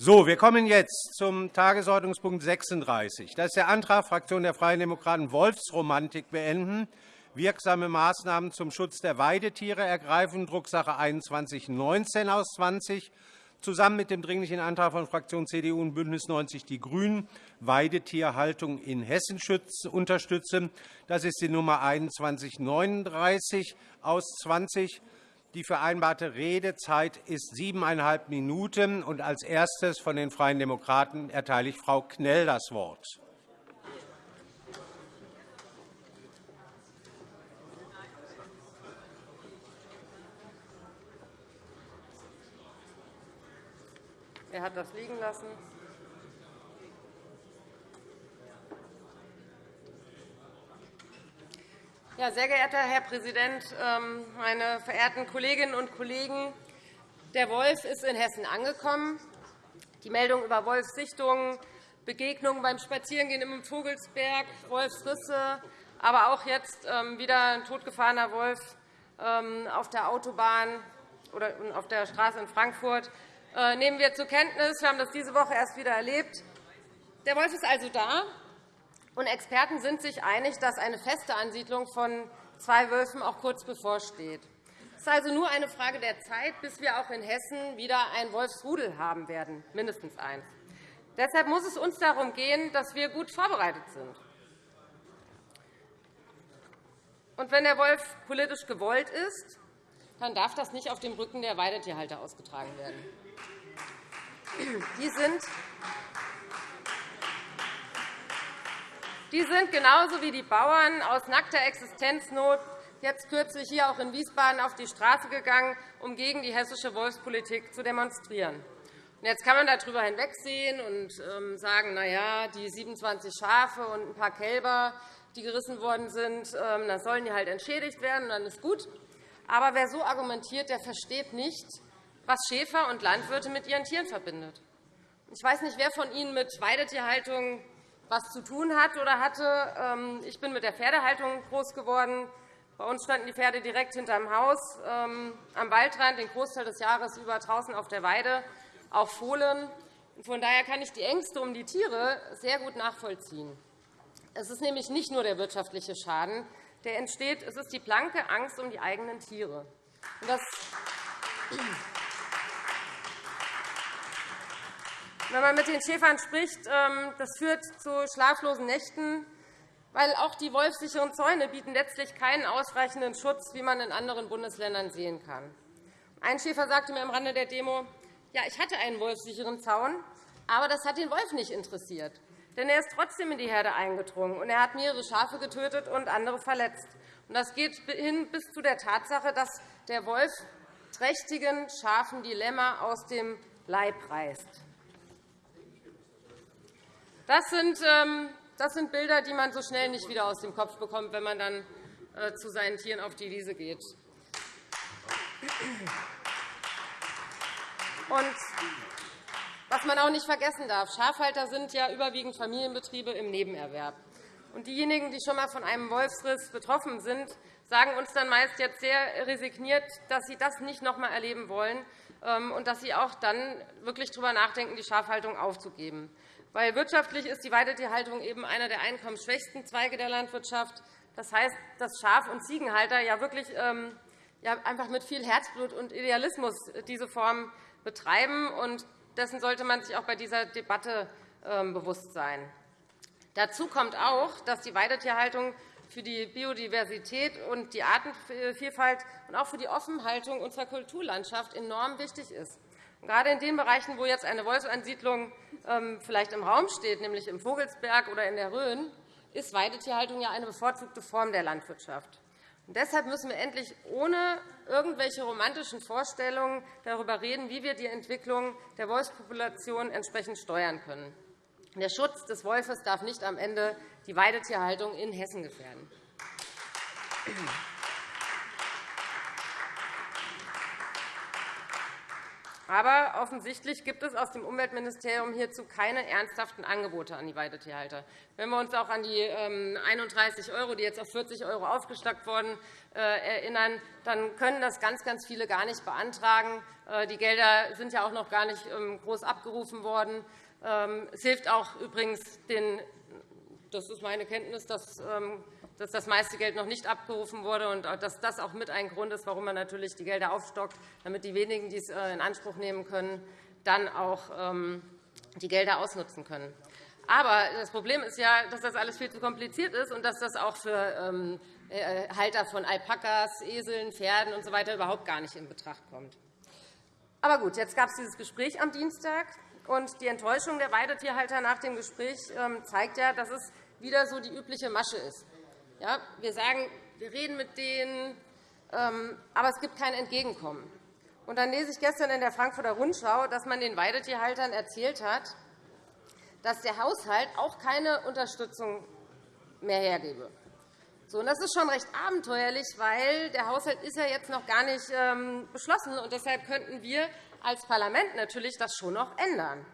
So, wir kommen jetzt zum Tagesordnungspunkt 36. Das ist der Antrag Fraktion der Freien Demokraten Wolfsromantik beenden, wirksame Maßnahmen zum Schutz der Weidetiere ergreifen, Drucksache 2119 aus 20, zusammen mit dem Dringlichen Antrag von Fraktion CDU und BÜNDNIS 90 die GRÜNEN, Weidetierhaltung in Hessen unterstützen. Das ist die Nummer 2139 aus 20. Die vereinbarte Redezeit ist siebeneinhalb Minuten. Und als erstes von den Freien Demokraten erteile ich Frau Knell das Wort. Er hat das liegen lassen. Ja, sehr geehrter Herr Präsident, ähm, meine verehrten Kolleginnen und Kollegen! Der Wolf ist in Hessen angekommen. Die Meldung über Wolfssichtungen, Begegnungen beim Spazierengehen im Vogelsberg, Wolfsrisse, aber auch jetzt ähm, wieder ein totgefahrener Wolf ähm, auf der Autobahn oder auf der Straße in Frankfurt äh, nehmen wir zur Kenntnis. Wir haben das diese Woche erst wieder erlebt. Der Wolf ist also da, und Experten sind sich einig, dass eine feste Ansiedlung von zwei Wölfen auch kurz bevorsteht. Es ist also nur eine Frage der Zeit, bis wir auch in Hessen wieder ein Wolfsrudel haben werden, mindestens eins. Deshalb muss es uns darum gehen, dass wir gut vorbereitet sind. Und wenn der Wolf politisch gewollt ist, dann darf das nicht auf dem Rücken der Weidetierhalter ausgetragen werden. Die sind Die sind genauso wie die Bauern aus nackter Existenznot jetzt kürzlich hier auch in Wiesbaden auf die Straße gegangen, um gegen die hessische Wolfspolitik zu demonstrieren. Jetzt kann man darüber hinwegsehen und ähm, sagen, na ja, die 27 Schafe und ein paar Kälber, die gerissen worden sind, ähm, dann sollen die halt entschädigt werden, und dann ist gut. Aber wer so argumentiert, der versteht nicht, was Schäfer und Landwirte mit ihren Tieren verbindet. Ich weiß nicht, wer von Ihnen mit Weidetierhaltung was zu tun hat oder hatte. Ähm, ich bin mit der Pferdehaltung groß geworden. Bei uns standen die Pferde direkt hinterm Haus, ähm, am Waldrand, den Großteil des Jahres über draußen auf der Weide, auch Fohlen. Von daher kann ich die Ängste um die Tiere sehr gut nachvollziehen. Es ist nämlich nicht nur der wirtschaftliche Schaden, der entsteht. Es ist die blanke Angst um die eigenen Tiere. Das wenn man mit den Schäfern spricht, ähm, das führt zu schlaflosen Nächten, weil auch die wolfsicheren Zäune bieten letztlich keinen ausreichenden Schutz, wie man in anderen Bundesländern sehen kann. Ein Schäfer sagte mir am Rande der Demo, ja, ich hatte einen wolfsicheren Zaun, aber das hat den Wolf nicht interessiert. Denn er ist trotzdem in die Herde eingedrungen, und er hat mehrere Schafe getötet und andere verletzt. Das geht hin bis zu der Tatsache, dass der Wolf trächtigen Schafen die Lämmer aus dem Leib reißt. Das sind, ähm, das sind Bilder, die man so schnell nicht wieder aus dem Kopf bekommt, wenn man dann äh, zu seinen Tieren auf die Wiese geht. Und was man auch nicht vergessen darf, Schafhalter sind ja überwiegend Familienbetriebe im Nebenerwerb. Und diejenigen, die schon einmal von einem Wolfsriss betroffen sind, sagen uns dann meist jetzt sehr resigniert, dass sie das nicht noch einmal erleben wollen ähm, und dass sie auch dann wirklich darüber nachdenken, die Schafhaltung aufzugeben. Weil wirtschaftlich ist die Weidetierhaltung eben einer der einkommensschwächsten Zweige der Landwirtschaft. Das heißt, dass Schaf- und Ziegenhalter ja wirklich ähm, ja, einfach mit viel Herzblut und Idealismus diese Form betreiben. Und dessen sollte man sich auch bei dieser Debatte ähm, bewusst sein. Dazu kommt auch, dass die Weidetierhaltung für die Biodiversität und die Artenvielfalt und auch für die Offenhaltung unserer Kulturlandschaft enorm wichtig ist. Gerade in den Bereichen, wo jetzt eine Wolfsansiedlung vielleicht im Raum steht, nämlich im Vogelsberg oder in der Rhön, ist Weidetierhaltung ja eine bevorzugte Form der Landwirtschaft. deshalb müssen wir endlich ohne irgendwelche romantischen Vorstellungen darüber reden, wie wir die Entwicklung der Wolfspopulation entsprechend steuern können. Der Schutz des Wolfes darf nicht am Ende die Weidetierhaltung in Hessen gefährden. Aber offensichtlich gibt es aus dem Umweltministerium hierzu keine ernsthaften Angebote an die Weidetierhalter. Wenn wir uns auch an die 31 ähm, €, die jetzt auf 40 € aufgestockt wurden, äh, erinnern, dann können das ganz, ganz viele gar nicht beantragen. Äh, die Gelder sind ja auch noch gar nicht ähm, groß abgerufen worden. Ähm, es hilft auch übrigens den das ist meine Kenntnis, dass dass das meiste Geld noch nicht abgerufen wurde und dass das auch mit ein Grund ist, warum man natürlich die Gelder aufstockt, damit die wenigen, die es äh, in Anspruch nehmen können, dann auch ähm, die Gelder ausnutzen können. Aber das Problem ist ja, dass das alles viel zu kompliziert ist und dass das auch für ähm, äh, Halter von Alpakas, Eseln, Pferden usw. So überhaupt gar nicht in Betracht kommt. Aber gut, jetzt gab es dieses Gespräch am Dienstag, und die Enttäuschung der Weidetierhalter nach dem Gespräch ähm, zeigt ja, dass es wieder so die übliche Masche ist. Ja, wir sagen, wir reden mit denen, ähm, aber es gibt kein Entgegenkommen. Und dann lese ich gestern in der Frankfurter Rundschau, dass man den Weidetierhaltern erzählt hat, dass der Haushalt auch keine Unterstützung mehr hergebe. So, und das ist schon recht abenteuerlich, weil der Haushalt ist ja jetzt noch gar nicht ähm, beschlossen ist. Deshalb könnten wir als Parlament natürlich das schon noch ändern.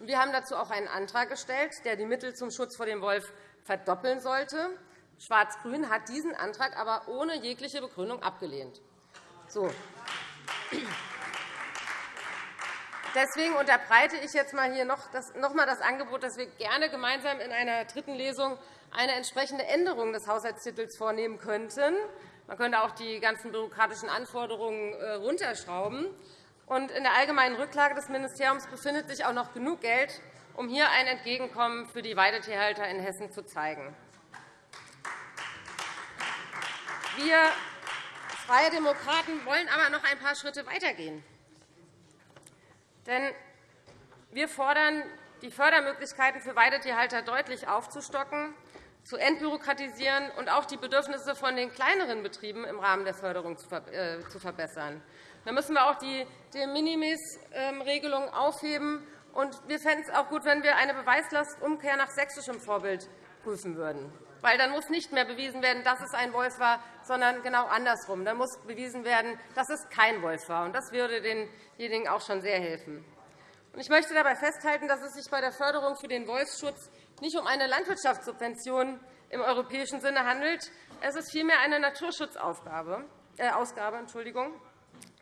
Wir haben dazu auch einen Antrag gestellt, der die Mittel zum Schutz vor dem Wolf verdoppeln sollte. Schwarz-Grün hat diesen Antrag aber ohne jegliche Begründung abgelehnt. So. Deswegen unterbreite ich jetzt mal hier noch, einmal das Angebot, dass wir gerne gemeinsam in einer dritten Lesung eine entsprechende Änderung des Haushaltstitels vornehmen könnten. Man könnte auch die ganzen bürokratischen Anforderungen. Äh, in der allgemeinen Rücklage des Ministeriums befindet sich auch noch genug Geld, um hier ein Entgegenkommen für die Weidetierhalter in Hessen zu zeigen. Wir Freie Demokraten wollen aber noch ein paar Schritte weitergehen. Denn wir fordern, die Fördermöglichkeiten für Weidetierhalter deutlich aufzustocken, zu entbürokratisieren und auch die Bedürfnisse von den kleineren Betrieben im Rahmen der Förderung zu äh, verbessern. Da müssen wir auch die De Minimis-Regelung aufheben. Und wir fänden es auch gut, wenn wir eine Beweislastumkehr nach sächsischem Vorbild prüfen würden weil dann muss nicht mehr bewiesen werden, dass es ein Wolf war, sondern genau andersrum. Dann muss bewiesen werden, dass es kein Wolf war. Das würde denjenigen auch schon sehr helfen. Ich möchte dabei festhalten, dass es sich bei der Förderung für den Wolfsschutz nicht um eine Landwirtschaftssubvention im europäischen Sinne handelt. Es ist vielmehr eine Naturschutzausgabe, äh, Ausgabe, Entschuldigung,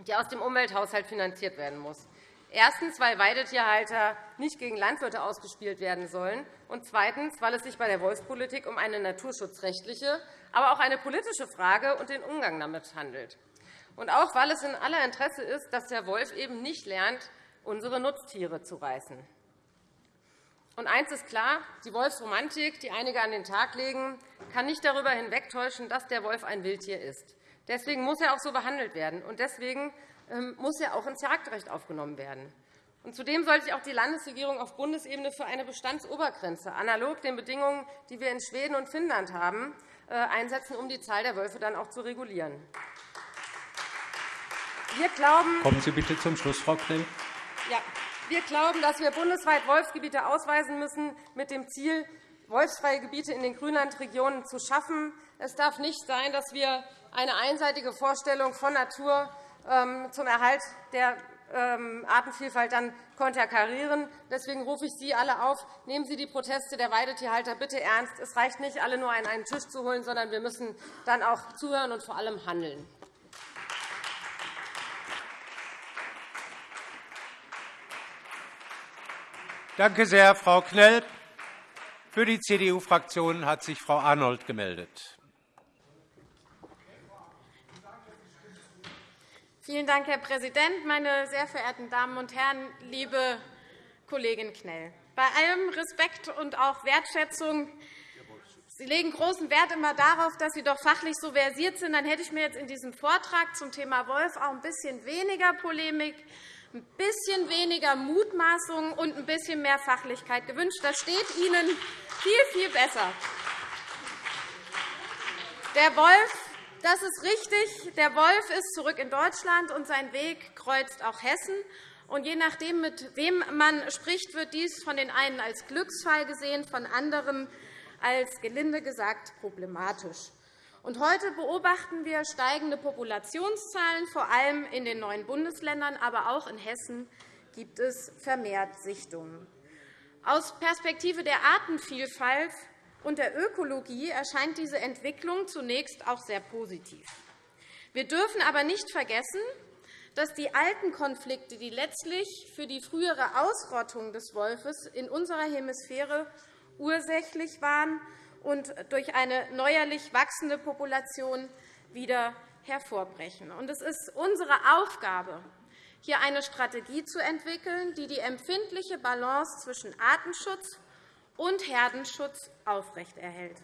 die aus dem Umwelthaushalt finanziert werden muss. Erstens, weil Weidetierhalter nicht gegen Landwirte ausgespielt werden sollen, und zweitens, weil es sich bei der Wolfspolitik um eine naturschutzrechtliche, aber auch eine politische Frage und den Umgang damit handelt. Und auch, weil es in aller Interesse ist, dass der Wolf eben nicht lernt, unsere Nutztiere zu reißen. Und eines ist klar, die Wolfsromantik, die einige an den Tag legen, kann nicht darüber hinwegtäuschen, dass der Wolf ein Wildtier ist. Deswegen muss er auch so behandelt werden. Und deswegen muss er auch ins Jagdrecht aufgenommen werden. Und zudem sollte sich auch die Landesregierung auf Bundesebene für eine Bestandsobergrenze, analog den Bedingungen, die wir in Schweden und Finnland haben, äh, einsetzen, um die Zahl der Wölfe dann auch zu regulieren. Wir glauben, Kommen Sie bitte zum Schluss, Frau Knell. Ja, wir glauben, dass wir bundesweit Wolfsgebiete ausweisen müssen, mit dem Ziel, wolfsfreie Gebiete in den Grünlandregionen zu schaffen. Es darf nicht sein, dass wir eine einseitige Vorstellung von Natur ähm, zum Erhalt der ähm, Artenvielfalt dann konterkarieren. Deswegen rufe ich Sie alle auf, nehmen Sie die Proteste der Weidetierhalter bitte ernst. Es reicht nicht, alle nur an einen Tisch zu holen, sondern wir müssen dann auch zuhören und vor allem handeln. Danke sehr, Frau Knell. Für die CDU-Fraktion hat sich Frau Arnold gemeldet. Vielen Dank, Herr Präsident, meine sehr verehrten Damen und Herren, liebe Kollegin Knell! Bei allem Respekt und auch Wertschätzung Sie legen großen Wert immer darauf, dass Sie doch fachlich so versiert sind. Dann hätte ich mir jetzt in diesem Vortrag zum Thema Wolf auch ein bisschen weniger Polemik, ein bisschen weniger Mutmaßung und ein bisschen mehr Fachlichkeit gewünscht. Das steht Ihnen viel, viel besser. Der Wolf das ist richtig. Der Wolf ist zurück in Deutschland, und sein Weg kreuzt auch Hessen. Und je nachdem, mit wem man spricht, wird dies von den einen als Glücksfall gesehen, von anderen als gelinde gesagt problematisch. Heute beobachten wir steigende Populationszahlen, vor allem in den neuen Bundesländern, aber auch in Hessen gibt es vermehrt Sichtungen. Aus Perspektive der Artenvielfalt und der Ökologie erscheint diese Entwicklung zunächst auch sehr positiv. Wir dürfen aber nicht vergessen, dass die alten Konflikte, die letztlich für die frühere Ausrottung des Wolfes in unserer Hemisphäre ursächlich waren und durch eine neuerlich wachsende Population wieder hervorbrechen. Es ist unsere Aufgabe, hier eine Strategie zu entwickeln, die die empfindliche Balance zwischen Artenschutz und Herdenschutz aufrechterhält.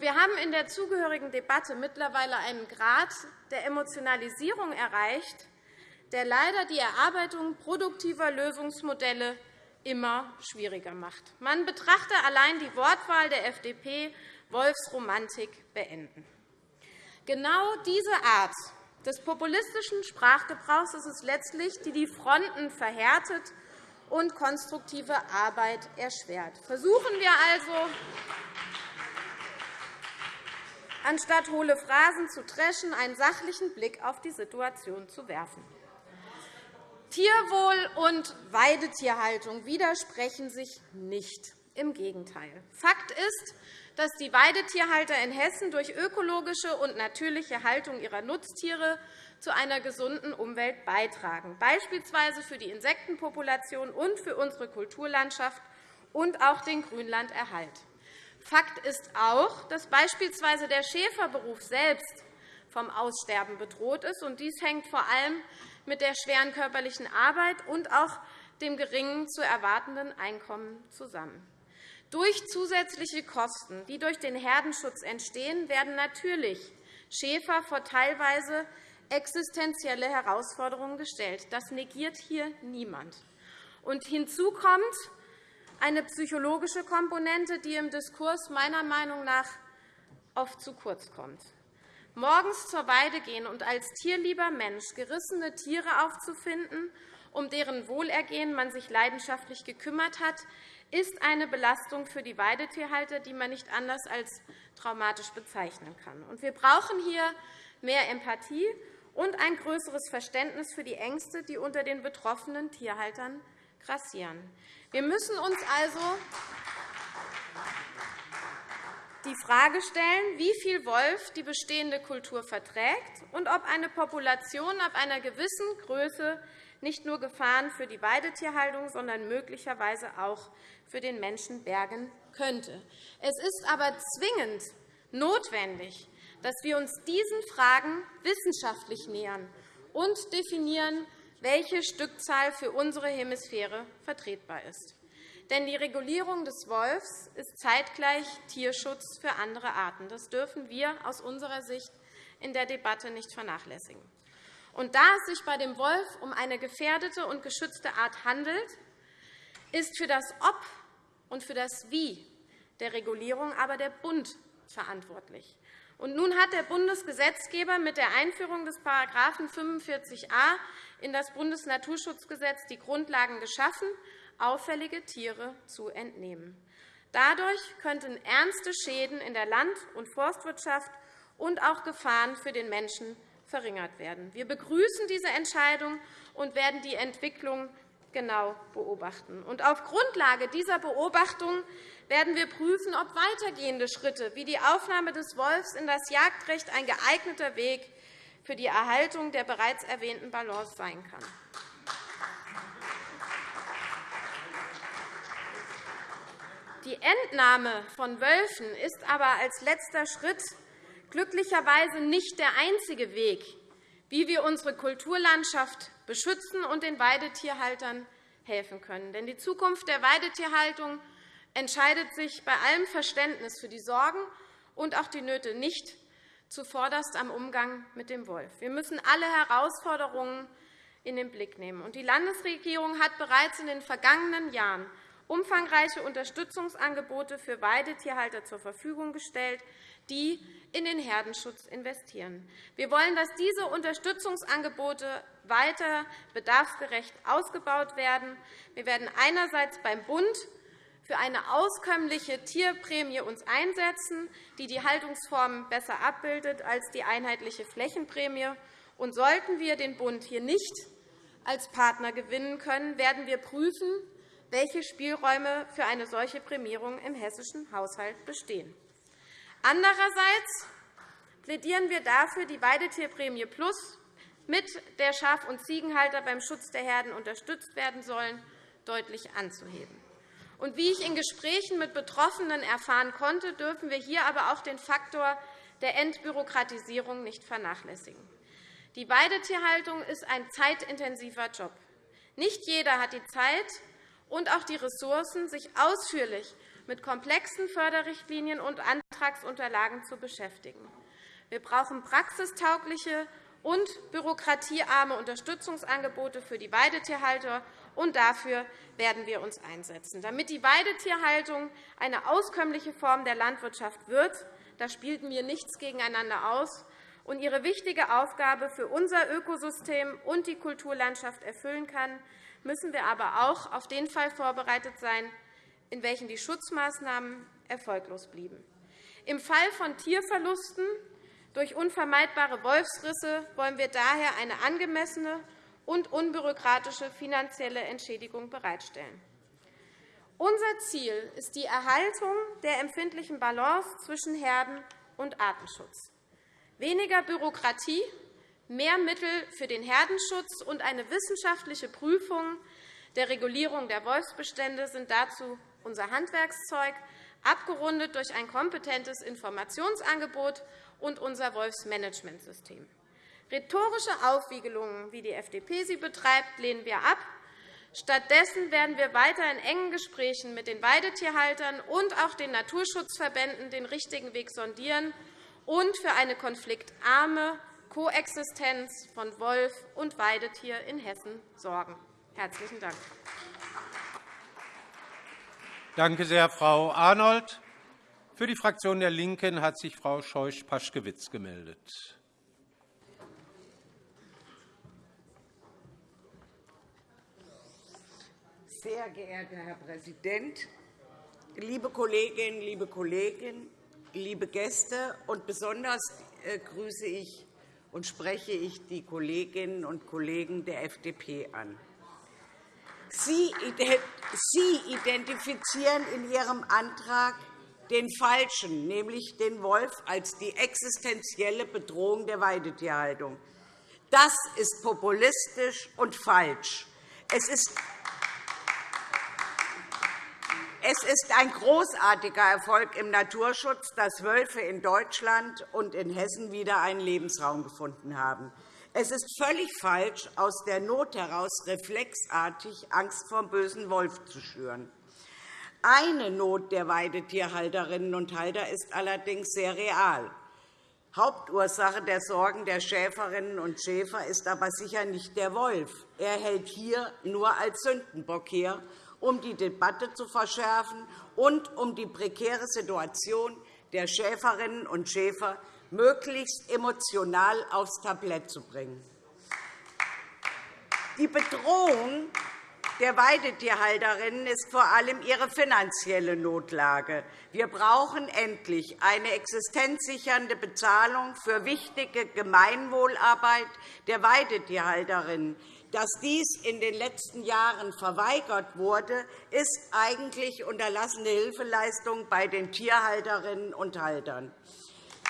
Wir haben in der zugehörigen Debatte mittlerweile einen Grad der Emotionalisierung erreicht, der leider die Erarbeitung produktiver Lösungsmodelle immer schwieriger macht. Man betrachte allein die Wortwahl der FDP Wolfsromantik beenden. Genau diese Art des populistischen Sprachgebrauchs ist es letztlich, die die Fronten verhärtet und konstruktive Arbeit erschwert. Versuchen wir also, anstatt hohle Phrasen zu dreschen, einen sachlichen Blick auf die Situation zu werfen. Tierwohl und Weidetierhaltung widersprechen sich nicht. Im Gegenteil. Fakt ist, dass die Weidetierhalter in Hessen durch ökologische und natürliche Haltung ihrer Nutztiere zu einer gesunden Umwelt beitragen, beispielsweise für die Insektenpopulation und für unsere Kulturlandschaft und auch den Grünlanderhalt. Fakt ist auch, dass beispielsweise der Schäferberuf selbst vom Aussterben bedroht ist. Dies hängt vor allem mit der schweren körperlichen Arbeit und auch dem geringen zu erwartenden Einkommen zusammen. Durch zusätzliche Kosten, die durch den Herdenschutz entstehen, werden natürlich Schäfer vor teilweise existenzielle Herausforderungen gestellt. Das negiert hier niemand. Und hinzu kommt eine psychologische Komponente, die im Diskurs meiner Meinung nach oft zu kurz kommt morgens zur Weide gehen und als tierlieber Mensch gerissene Tiere aufzufinden, um deren Wohlergehen man sich leidenschaftlich gekümmert hat, ist eine Belastung für die Weidetierhalter, die man nicht anders als traumatisch bezeichnen kann. Wir brauchen hier mehr Empathie und ein größeres Verständnis für die Ängste, die unter den betroffenen Tierhaltern grassieren. Wir müssen uns also die Frage stellen, wie viel Wolf die bestehende Kultur verträgt und ob eine Population ab einer gewissen Größe nicht nur Gefahren für die Weidetierhaltung, sondern möglicherweise auch für den Menschen bergen könnte. Es ist aber zwingend notwendig, dass wir uns diesen Fragen wissenschaftlich nähern und definieren, welche Stückzahl für unsere Hemisphäre vertretbar ist. Denn die Regulierung des Wolfs ist zeitgleich Tierschutz für andere Arten. Das dürfen wir aus unserer Sicht in der Debatte nicht vernachlässigen. Und da es sich bei dem Wolf um eine gefährdete und geschützte Art handelt, ist für das Ob und für das Wie der Regulierung aber der Bund verantwortlich. Nun hat der Bundesgesetzgeber mit der Einführung des § 45a in das Bundesnaturschutzgesetz die Grundlagen geschaffen, auffällige Tiere zu entnehmen. Dadurch könnten ernste Schäden in der Land- und Forstwirtschaft und auch Gefahren für den Menschen verringert werden. Wir begrüßen diese Entscheidung und werden die Entwicklung genau beobachten. auf Grundlage dieser Beobachtung werden wir prüfen, ob weitergehende Schritte wie die Aufnahme des Wolfs in das Jagdrecht ein geeigneter Weg für die Erhaltung der bereits erwähnten Balance sein kann. Die Entnahme von Wölfen ist aber als letzter Schritt glücklicherweise nicht der einzige Weg, wie wir unsere Kulturlandschaft beschützen und den Weidetierhaltern helfen können. Denn die Zukunft der Weidetierhaltung entscheidet sich bei allem Verständnis für die Sorgen und auch die Nöte nicht zuvorderst am Umgang mit dem Wolf. Wir müssen alle Herausforderungen in den Blick nehmen. Die Landesregierung hat bereits in den vergangenen Jahren umfangreiche Unterstützungsangebote für Weidetierhalter zur Verfügung gestellt, die in den Herdenschutz investieren. Wir wollen, dass diese Unterstützungsangebote weiter bedarfsgerecht ausgebaut werden. Wir werden einerseits beim Bund für eine auskömmliche Tierprämie uns einsetzen, die die Haltungsformen besser abbildet als die einheitliche Flächenprämie. Und sollten wir den Bund hier nicht als Partner gewinnen können, werden wir prüfen, welche Spielräume für eine solche Prämierung im hessischen Haushalt bestehen. Andererseits plädieren wir dafür, die Weidetierprämie Plus, mit der Schaf- und Ziegenhalter beim Schutz der Herden unterstützt werden sollen, deutlich anzuheben. Und wie ich in Gesprächen mit Betroffenen erfahren konnte, dürfen wir hier aber auch den Faktor der Entbürokratisierung nicht vernachlässigen. Die Weidetierhaltung ist ein zeitintensiver Job. Nicht jeder hat die Zeit und auch die Ressourcen, sich ausführlich mit komplexen Förderrichtlinien und Antragsunterlagen zu beschäftigen. Wir brauchen praxistaugliche und bürokratiearme Unterstützungsangebote für die Weidetierhalter, und dafür werden wir uns einsetzen. Damit die Weidetierhaltung eine auskömmliche Form der Landwirtschaft wird, da spielten wir nichts gegeneinander aus, und ihre wichtige Aufgabe für unser Ökosystem und die Kulturlandschaft erfüllen kann, müssen wir aber auch auf den Fall vorbereitet sein, in welchem die Schutzmaßnahmen erfolglos blieben. Im Fall von Tierverlusten durch unvermeidbare Wolfsrisse wollen wir daher eine angemessene und unbürokratische finanzielle Entschädigung bereitstellen. Unser Ziel ist die Erhaltung der empfindlichen Balance zwischen Herden- und Artenschutz. Weniger Bürokratie, mehr Mittel für den Herdenschutz und eine wissenschaftliche Prüfung der Regulierung der Wolfsbestände sind dazu unser Handwerkszeug, abgerundet durch ein kompetentes Informationsangebot und unser Wolfsmanagementsystem. Rhetorische Aufwiegelungen, wie die FDP sie betreibt, lehnen wir ab. Stattdessen werden wir weiter in engen Gesprächen mit den Weidetierhaltern und auch den Naturschutzverbänden den richtigen Weg sondieren und für eine konfliktarme Koexistenz von Wolf und Weidetier in Hessen sorgen. – Herzlichen Dank. Danke sehr, Frau Arnold. Für die Fraktion der LINKEN hat sich Frau Scheuch-Paschkewitz gemeldet. Sehr geehrter Herr Präsident, liebe Kolleginnen, liebe Kollegen! liebe Gäste, und besonders äh, grüße ich und spreche ich die Kolleginnen und Kollegen der FDP an. Sie identifizieren in Ihrem Antrag den Falschen, nämlich den Wolf, als die existenzielle Bedrohung der Weidetierhaltung. Das ist populistisch und falsch. Es ist es ist ein großartiger Erfolg im Naturschutz, dass Wölfe in Deutschland und in Hessen wieder einen Lebensraum gefunden haben. Es ist völlig falsch, aus der Not heraus reflexartig Angst vor dem bösen Wolf zu schüren. Eine Not der Weidetierhalterinnen und Halter ist allerdings sehr real. Hauptursache der Sorgen der Schäferinnen und Schäfer ist aber sicher nicht der Wolf. Er hält hier nur als Sündenbock her um die Debatte zu verschärfen und um die prekäre Situation der Schäferinnen und Schäfer möglichst emotional aufs Tablett zu bringen. Die Bedrohung der Weidetierhalterinnen ist vor allem ihre finanzielle Notlage. Wir brauchen endlich eine existenzsichernde Bezahlung für wichtige Gemeinwohlarbeit der Weidetierhalterinnen. Dass dies in den letzten Jahren verweigert wurde, ist eigentlich unterlassene Hilfeleistung bei den Tierhalterinnen und Haltern.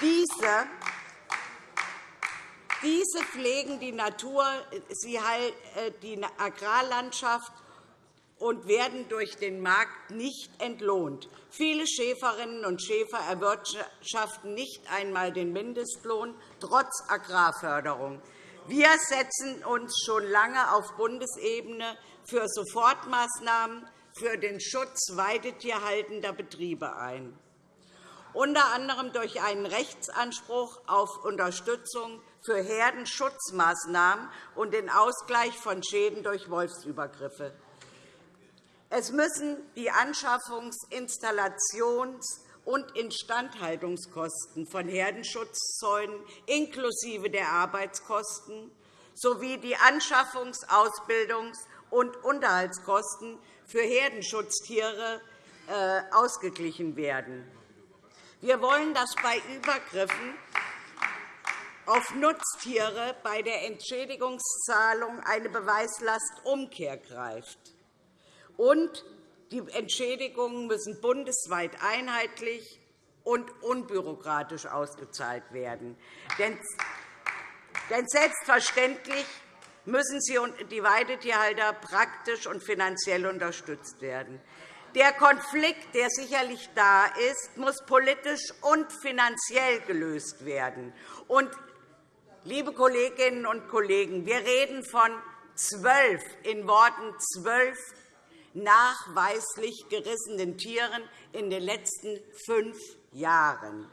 Diese diese pflegen die Natur, äh, die Agrarlandschaft und werden durch den Markt nicht entlohnt. Viele Schäferinnen und Schäfer erwirtschaften nicht einmal den Mindestlohn, trotz Agrarförderung. Wir setzen uns schon lange auf Bundesebene für Sofortmaßnahmen für den Schutz weidetierhaltender Betriebe ein, unter anderem durch einen Rechtsanspruch auf Unterstützung für Herdenschutzmaßnahmen und den Ausgleich von Schäden durch Wolfsübergriffe. Es müssen die Anschaffungs-, Installations- und Instandhaltungskosten von Herdenschutzzäunen inklusive der Arbeitskosten sowie die Anschaffungs-, Ausbildungs- und Unterhaltskosten für Herdenschutztiere äh, ausgeglichen werden. Wir wollen, dass bei Übergriffen auf Nutztiere bei der Entschädigungszahlung eine Beweislastumkehr greift. Und die Entschädigungen müssen bundesweit einheitlich und unbürokratisch ausgezahlt werden. Denn selbstverständlich müssen sie die Weidetierhalter praktisch und finanziell unterstützt werden. Der Konflikt, der sicherlich da ist, muss politisch und finanziell gelöst werden. Und, liebe Kolleginnen und Kollegen, wir reden von zwölf, in Worten zwölf nachweislich gerissenen Tieren in den letzten fünf Jahren.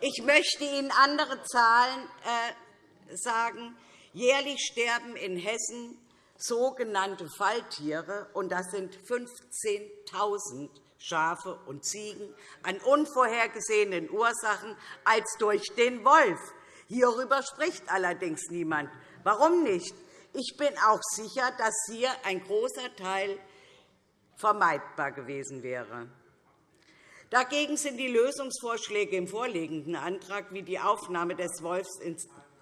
Ich möchte Ihnen andere Zahlen äh, sagen. Jährlich sterben in Hessen sogenannte Falltiere, und das sind 15.000 Schafe und Ziegen, an unvorhergesehenen Ursachen als durch den Wolf. Hierüber spricht allerdings niemand. Warum nicht? Ich bin auch sicher, dass hier ein großer Teil vermeidbar gewesen wäre. Dagegen sind die Lösungsvorschläge im vorliegenden Antrag wie die Aufnahme des Wolfs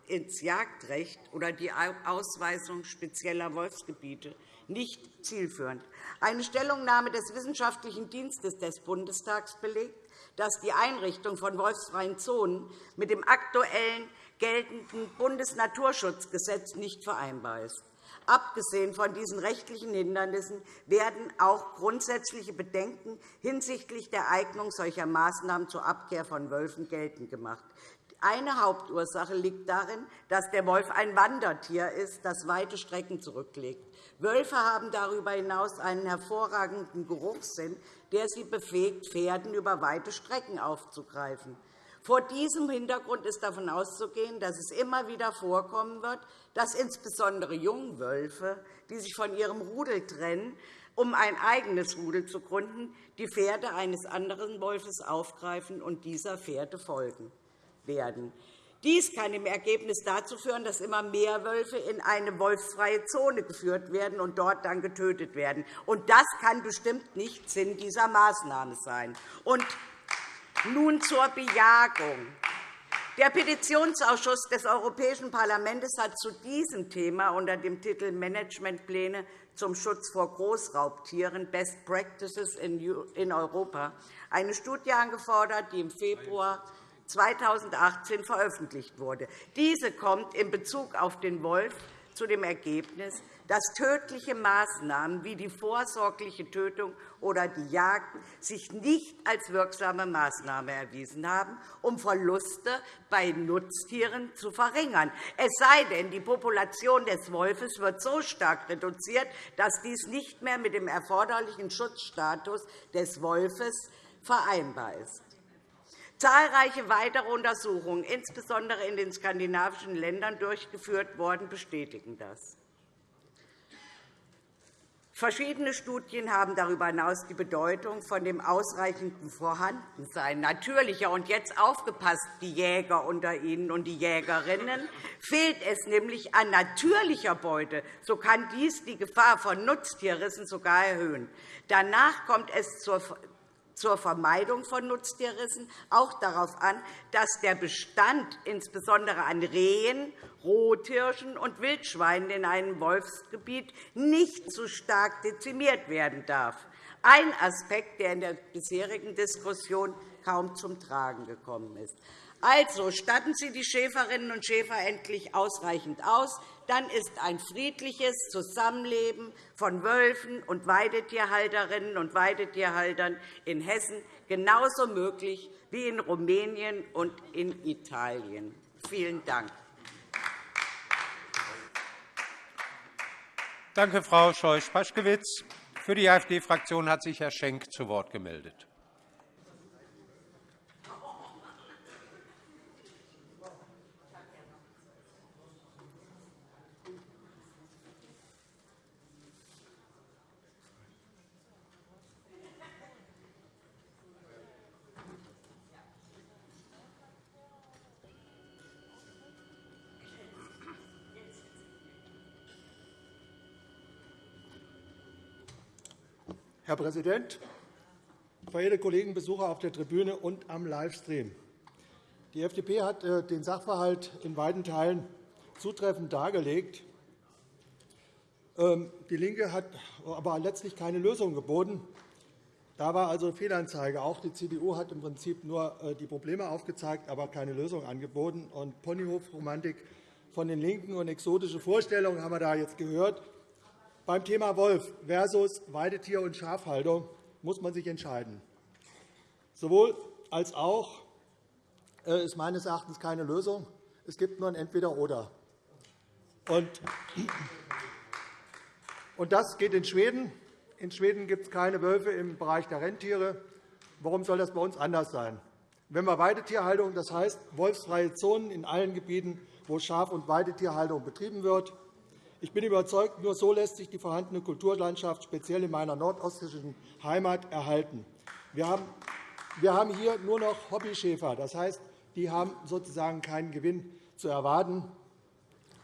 ins Jagdrecht oder die Ausweisung spezieller Wolfsgebiete nicht zielführend. Eine Stellungnahme des Wissenschaftlichen Dienstes des Bundestags belegt, dass die Einrichtung von wolfsfreien Zonen mit dem aktuellen geltenden Bundesnaturschutzgesetz nicht vereinbar ist. Abgesehen von diesen rechtlichen Hindernissen werden auch grundsätzliche Bedenken hinsichtlich der Eignung solcher Maßnahmen zur Abkehr von Wölfen geltend gemacht. Eine Hauptursache liegt darin, dass der Wolf ein Wandertier ist, das weite Strecken zurücklegt. Wölfe haben darüber hinaus einen hervorragenden Geruchssinn, der sie befähigt, Pferden über weite Strecken aufzugreifen. Vor diesem Hintergrund ist davon auszugehen, dass es immer wieder vorkommen wird, dass insbesondere Jungwölfe, die sich von ihrem Rudel trennen, um ein eigenes Rudel zu gründen, die Pferde eines anderen Wolfes aufgreifen und dieser Pferde folgen werden. Dies kann im Ergebnis dazu führen, dass immer mehr Wölfe in eine wolfsfreie Zone geführt werden und dort dann getötet werden. das kann bestimmt nicht Sinn dieser Maßnahme sein. Nun zur Bejagung. Der Petitionsausschuss des Europäischen Parlaments hat zu diesem Thema unter dem Titel Managementpläne zum Schutz vor Großraubtieren Best Practices in Europa eine Studie angefordert, die im Februar 2018 veröffentlicht wurde. Diese kommt in Bezug auf den Wolf zu dem Ergebnis, dass tödliche Maßnahmen wie die vorsorgliche Tötung oder die Jagd sich nicht als wirksame Maßnahme erwiesen haben, um Verluste bei Nutztieren zu verringern. Es sei denn, die Population des Wolfes wird so stark reduziert, dass dies nicht mehr mit dem erforderlichen Schutzstatus des Wolfes vereinbar ist. Zahlreiche weitere Untersuchungen, insbesondere in den skandinavischen Ländern durchgeführt worden, bestätigen das. Verschiedene Studien haben darüber hinaus die Bedeutung von dem ausreichenden Vorhandensein natürlicher und jetzt aufgepasst, die Jäger unter Ihnen und die Jägerinnen, fehlt es nämlich an natürlicher Beute, so kann dies die Gefahr von Nutztierrissen sogar erhöhen. Danach kommt es zur zur Vermeidung von Nutztierrissen auch darauf an, dass der Bestand insbesondere an Rehen, Rothirschen und Wildschweinen in einem Wolfsgebiet nicht zu stark dezimiert werden darf. Ein Aspekt, der in der bisherigen Diskussion kaum zum Tragen gekommen ist. Also statten Sie die Schäferinnen und Schäfer endlich ausreichend aus. Dann ist ein friedliches Zusammenleben von Wölfen und Weidetierhalterinnen und Weidetierhaltern in Hessen genauso möglich wie in Rumänien und in Italien. Vielen Dank. Danke, Frau Scheuch-Paschkewitz. Für die AfD-Fraktion hat sich Herr Schenk zu Wort gemeldet. Herr Präsident, verehrte Kollegen, Besucher auf der Tribüne und am Livestream! Die FDP hat äh, den Sachverhalt in weiten Teilen zutreffend dargelegt. Ähm, DIE LINKE hat aber letztlich keine Lösung geboten. Da war also Fehlanzeige. Auch die CDU hat im Prinzip nur äh, die Probleme aufgezeigt, aber keine Lösung angeboten. Und Ponyhofromantik von den LINKEN und exotische Vorstellungen haben wir da jetzt gehört. Beim Thema Wolf versus Weidetier- und Schafhaltung muss man sich entscheiden. Sowohl als auch äh, ist meines Erachtens keine Lösung. Es gibt nur ein Entweder-Oder. Und das geht in Schweden. In Schweden gibt es keine Wölfe im Bereich der Rentiere. Warum soll das bei uns anders sein? Wenn wir Weidetierhaltung, das heißt wolfsfreie Zonen in allen Gebieten, wo Schaf- und Weidetierhaltung betrieben wird. Ich bin überzeugt, nur so lässt sich die vorhandene Kulturlandschaft speziell in meiner nordostischen Heimat erhalten. Wir haben hier nur noch Hobbyschäfer. Das heißt, die haben sozusagen keinen Gewinn zu erwarten.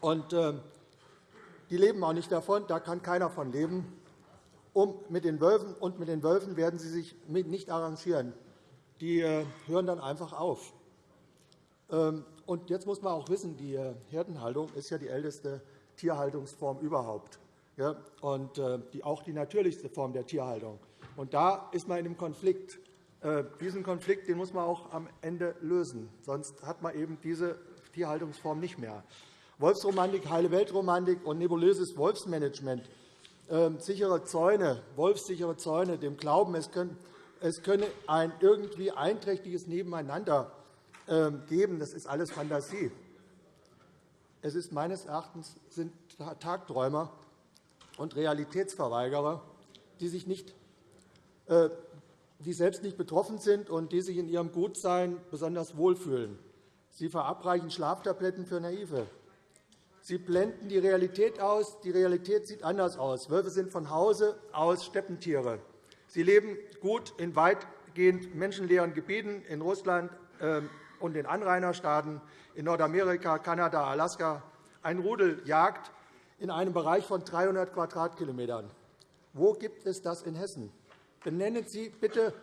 Und, äh, die leben auch nicht davon. Da kann keiner von leben. Um mit den Wölfen, und mit den Wölfen werden sie sich nicht arrangieren. Die äh, hören dann einfach auf. Ähm, und jetzt muss man auch wissen, die äh, Herdenhaltung ist ja die älteste Tierhaltungsform überhaupt und auch die natürlichste Form der Tierhaltung. Und da ist man in einem Konflikt. Äh, diesen Konflikt den muss man auch am Ende lösen. Sonst hat man eben diese Tierhaltungsform nicht mehr. Wolfsromantik, heile Weltromantik und nebulöses Wolfsmanagement, ähm, sichere Zäune, wolfssichere Zäune, dem Glauben, es könne ein irgendwie einträchtiges Nebeneinander ähm, geben, das ist alles Fantasie. Es ist meines Erachtens sind Tagträumer und Realitätsverweigerer, die sich nicht äh, die selbst nicht betroffen sind und die sich in ihrem Gutsein besonders wohlfühlen. Sie verabreichen Schlaftabletten für Naive. Sie blenden die Realität aus. Die Realität sieht anders aus. Wölfe sind von Hause aus Steppentiere. Sie leben gut in weitgehend menschenleeren Gebieten in Russland ähm, und den Anrainerstaaten, in Nordamerika, Kanada, Alaska. Ein Rudel jagt in einem Bereich von 300 Quadratkilometern. Wo gibt es das in Hessen? Benennen Sie bitte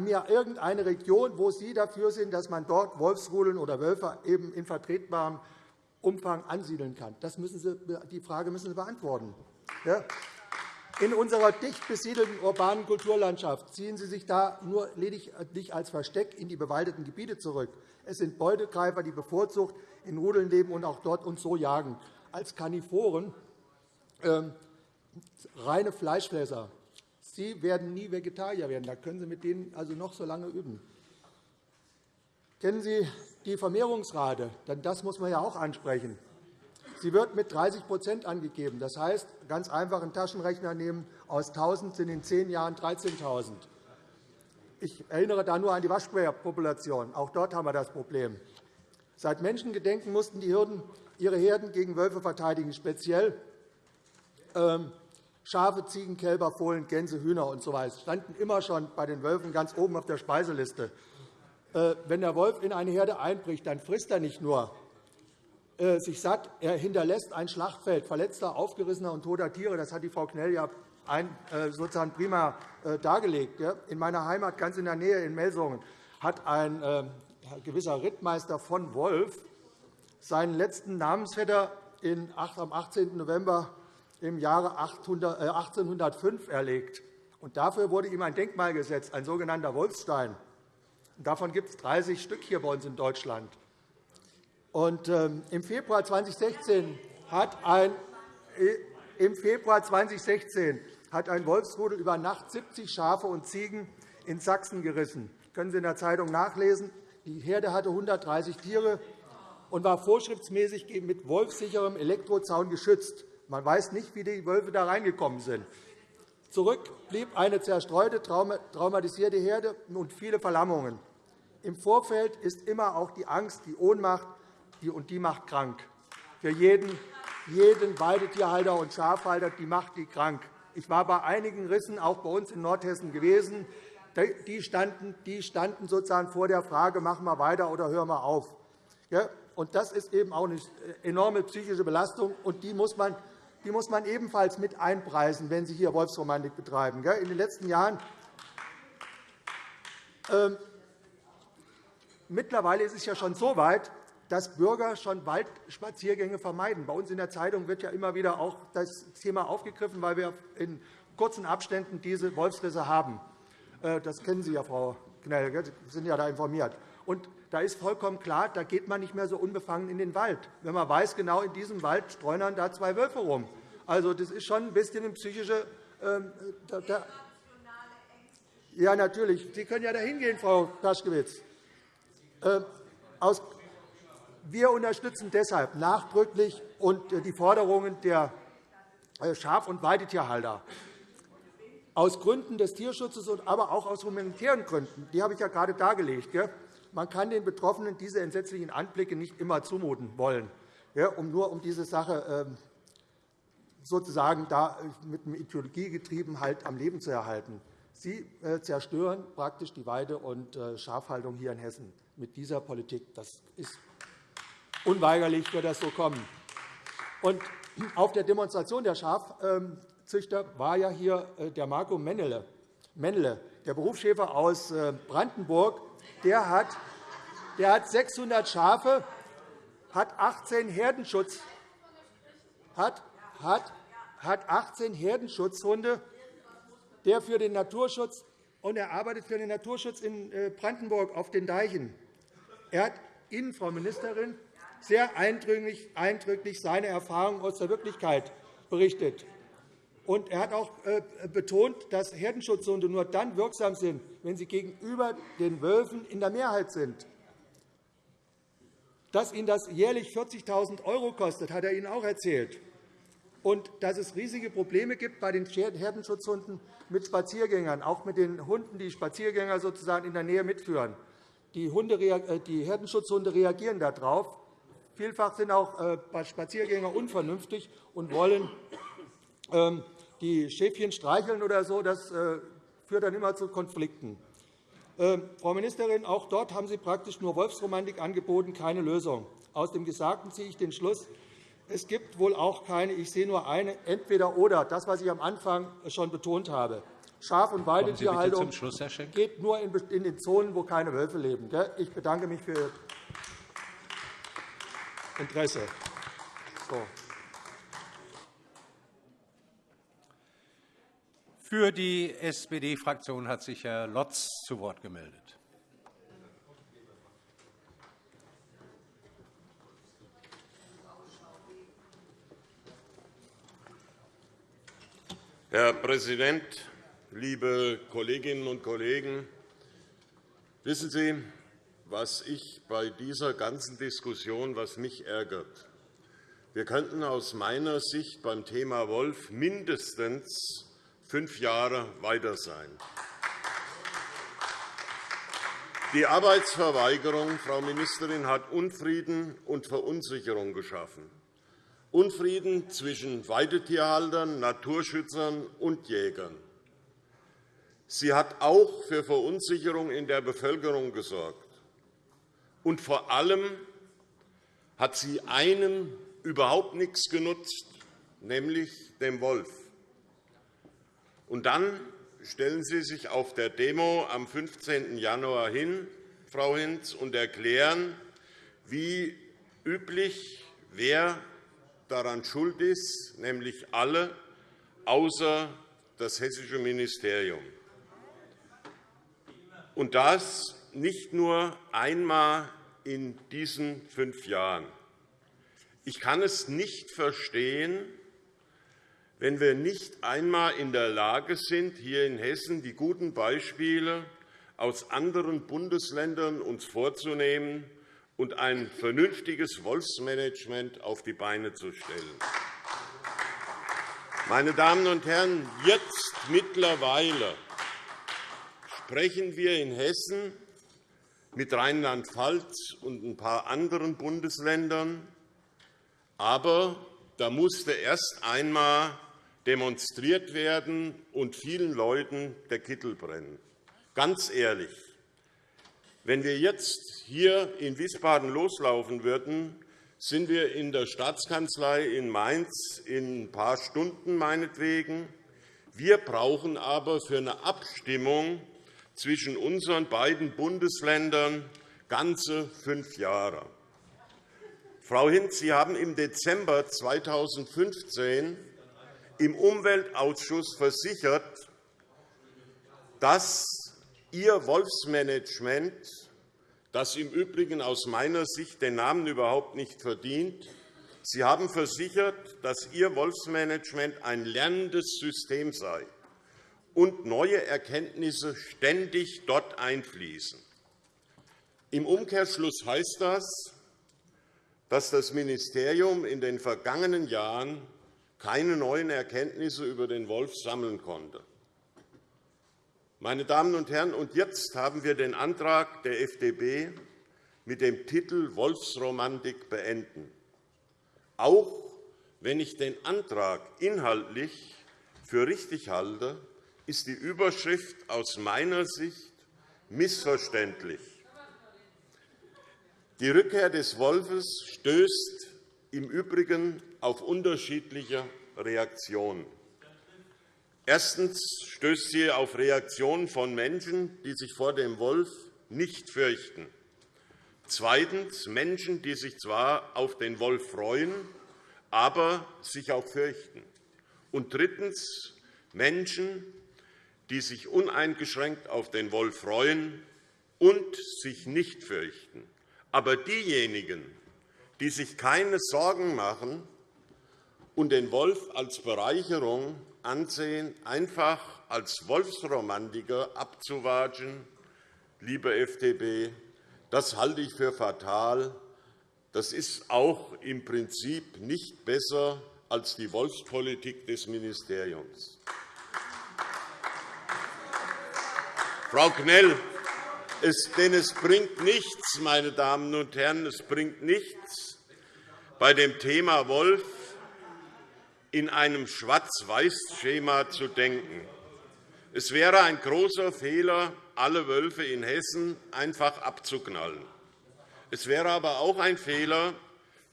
mir irgendeine Region, wo Sie dafür sind, dass man dort Wolfsrudeln oder Wölfe eben in vertretbarem Umfang ansiedeln kann. Das müssen Sie, die Frage müssen Sie beantworten. In unserer dicht besiedelten urbanen Kulturlandschaft ziehen Sie sich da nur lediglich als Versteck in die bewaldeten Gebiete zurück. Es sind Beutegreifer, die bevorzugt in Rudeln leben und auch dort und so jagen. Als Karnivoren, ähm, reine Fleischfresser, Sie werden nie Vegetarier werden. Da können Sie mit denen also noch so lange üben. Kennen Sie die Vermehrungsrate? Denn das muss man ja auch ansprechen. Sie wird mit 30% angegeben. Das heißt, ganz einfach einen Taschenrechner nehmen. Aus 1.000 sind in zehn Jahren 13.000. Ich erinnere da nur an die Waschbärpopulation. Auch dort haben wir das Problem. Seit Menschengedenken mussten die Hürden ihre Herden gegen Wölfe verteidigen, speziell ähm, Schafe, Ziegen, Kälber, Fohlen, Gänse, Hühner usw. So standen immer schon bei den Wölfen ganz oben auf der Speiseliste. Äh, wenn der Wolf in eine Herde einbricht, dann frisst er nicht nur sich satt, er hinterlässt ein Schlachtfeld verletzter, aufgerissener und toter Tiere. Das hat die Frau Knell ja äh, sozusagen prima dargelegt. In meiner Heimat, ganz in der Nähe in Melsungen, hat ein gewisser Rittmeister von Wolf seinen letzten Namensvetter am 18. November im Jahre 1805 äh, erlegt. Und dafür wurde ihm ein Denkmal gesetzt, ein sogenannter Wolfstein. Davon gibt es 30 Stück hier bei uns in Deutschland. Und, ähm, Im Februar 2016 hat ein äh, im Februar 2016 hat ein Wolfsrudel über Nacht 70 Schafe und Ziegen in Sachsen gerissen. Das können Sie in der Zeitung nachlesen. Die Herde hatte 130 Tiere und war vorschriftsmäßig mit wolfsicherem Elektrozaun geschützt. Man weiß nicht, wie die Wölfe da reingekommen sind. Zurück blieb eine zerstreute, traumatisierte Herde und viele Verlammungen. Im Vorfeld ist immer auch die Angst, die Ohnmacht, und die macht krank. Für jeden, jeden Weidetierhalter und Schafhalter die macht die krank. Ich war bei einigen Rissen, auch bei uns in Nordhessen, gewesen. Die standen, die standen sozusagen vor der Frage, machen wir weiter oder hören wir auf. Das ist eben auch eine enorme psychische Belastung, und die muss man die muss man ebenfalls mit einpreisen, wenn Sie hier Wolfsromantik betreiben. In den letzten Jahren Ähm, mittlerweile ist es ja schon so weit, dass Bürger schon Waldspaziergänge vermeiden. Bei uns in der Zeitung wird ja immer wieder auch das Thema aufgegriffen, weil wir in kurzen Abständen diese Wolfsrisse haben. Äh, das kennen Sie ja, Frau Knell. Sie sind ja da informiert. Und da ist vollkommen klar, da geht man nicht mehr so unbefangen in den Wald, wenn man weiß, genau in diesem Wald streunern da zwei Wölfe rum. Also, das ist schon ein bisschen eine psychische. Ähm, da, da, ja, natürlich. Sie können ja da hingehen, Frau Paschkewitz. Äh, aus, wir unterstützen deshalb nachdrücklich und äh, die Forderungen der äh, Schaf- und Weidetierhalter aus Gründen des Tierschutzes, aber auch aus humanitären Gründen. Die habe ich ja gerade dargelegt. Man kann den Betroffenen diese entsetzlichen Anblicke nicht immer zumuten wollen, um nur um diese Sache ähm, sozusagen da mit einem Ideologiegetrieben halt am Leben zu erhalten. Sie äh, zerstören praktisch die Weide- und äh, Schafhaltung hier in Hessen mit dieser Politik. Das ist unweigerlich, wird das so kommen. Und auf der Demonstration der Schafzüchter war ja hier äh, der Marco Mennele, der Berufsschäfer aus Brandenburg. Der hat, der hat 600 Schafe, hat 18 Herdenschutz, hat, hat, hat 18 Herdenschutzhunde der für den Naturschutz und er arbeitet für den Naturschutz in äh, Brandenburg auf den Deichen. Er hat Ihnen, Frau Ministerin, sehr eindrücklich, seine Erfahrungen aus der Wirklichkeit berichtet. Und er hat auch äh, betont, dass Herdenschutzhunde nur dann wirksam sind, wenn sie gegenüber den Wölfen in der Mehrheit sind. Dass ihn das jährlich 40.000 € kostet, hat er Ihnen auch erzählt. Und dass es riesige Probleme gibt bei den Herdenschutzhunden mit Spaziergängern, auch mit den Hunden, die Spaziergänger sozusagen in der Nähe mitführen. Die, Hunde, äh, die Herdenschutzhunde reagieren darauf. Vielfach sind auch äh, Spaziergänger unvernünftig und wollen ähm, die Schäfchen streicheln oder so. Das äh, führt dann immer zu Konflikten. Ähm, Frau Ministerin, auch dort haben Sie praktisch nur Wolfsromantik angeboten, keine Lösung. Aus dem Gesagten ziehe ich den Schluss, es gibt wohl auch keine. Ich sehe nur eine Entweder-Oder, das, was ich am Anfang schon betont habe. Schaf- und Weidetierhaltung geht nur in den Zonen, wo keine Wölfe leben. Ich bedanke mich für Interesse. Für die SPD-Fraktion hat sich Herr Lotz zu Wort gemeldet. Herr Präsident, liebe Kolleginnen und Kollegen! Wissen Sie, was ich bei dieser ganzen Diskussion, was mich ärgert? Wir könnten aus meiner Sicht beim Thema Wolf mindestens fünf Jahre weiter sein. Die Arbeitsverweigerung, Frau Ministerin, hat Unfrieden und Verunsicherung geschaffen. Unfrieden zwischen Weidetierhaltern, Naturschützern und Jägern. Sie hat auch für Verunsicherung in der Bevölkerung gesorgt. Und vor allem hat sie einem überhaupt nichts genutzt, nämlich dem Wolf. Und dann stellen Sie sich auf der Demo am 15. Januar hin, Frau Hinz, und erklären, wie üblich, wer daran schuld ist, nämlich alle, außer das hessische Ministerium. Und das nicht nur einmal in diesen fünf Jahren. Ich kann es nicht verstehen, wenn wir nicht einmal in der Lage sind, hier in Hessen die guten Beispiele aus anderen Bundesländern uns vorzunehmen und ein vernünftiges Wolfsmanagement auf die Beine zu stellen. Meine Damen und Herren, jetzt mittlerweile sprechen wir in Hessen mit Rheinland-Pfalz und ein paar anderen Bundesländern. Aber da musste erst einmal demonstriert werden und vielen Leuten der Kittel brennen. Ganz ehrlich, wenn wir jetzt hier in Wiesbaden loslaufen würden, sind wir in der Staatskanzlei in Mainz in ein paar Stunden meinetwegen. Wir brauchen aber für eine Abstimmung zwischen unseren beiden Bundesländern ganze fünf Jahre. Frau Hinz, Sie haben im Dezember 2015 im Umweltausschuss versichert, dass Ihr Wolfsmanagement, das im Übrigen aus meiner Sicht den Namen überhaupt nicht verdient, Sie haben versichert, dass Ihr Wolfsmanagement ein lernendes System sei und neue Erkenntnisse ständig dort einfließen. Im Umkehrschluss heißt das, dass das Ministerium in den vergangenen Jahren keine neuen Erkenntnisse über den Wolf sammeln konnte. Meine Damen und Herren, und jetzt haben wir den Antrag der FDP mit dem Titel Wolfsromantik beenden. Auch wenn ich den Antrag inhaltlich für richtig halte, ist die Überschrift aus meiner Sicht missverständlich. Die Rückkehr des Wolfes stößt im Übrigen auf unterschiedliche Reaktionen. Erstens stößt sie auf Reaktionen von Menschen, die sich vor dem Wolf nicht fürchten. Zweitens Menschen, die sich zwar auf den Wolf freuen, aber sich auch fürchten. Und drittens Menschen, die sich uneingeschränkt auf den Wolf freuen und sich nicht fürchten. Aber diejenigen, die sich keine Sorgen machen und den Wolf als Bereicherung ansehen, einfach als Wolfsromantiker abzuwatschen, liebe FDP, das halte ich für fatal. Das ist auch im Prinzip nicht besser als die Wolfspolitik des Ministeriums. Frau Knell, es, denn es bringt nichts, meine Damen und Herren, es bringt nichts, bei dem Thema Wolf in einem Schwarz-Weiß-Schema zu denken. Es wäre ein großer Fehler, alle Wölfe in Hessen einfach abzuknallen. Es wäre aber auch ein Fehler,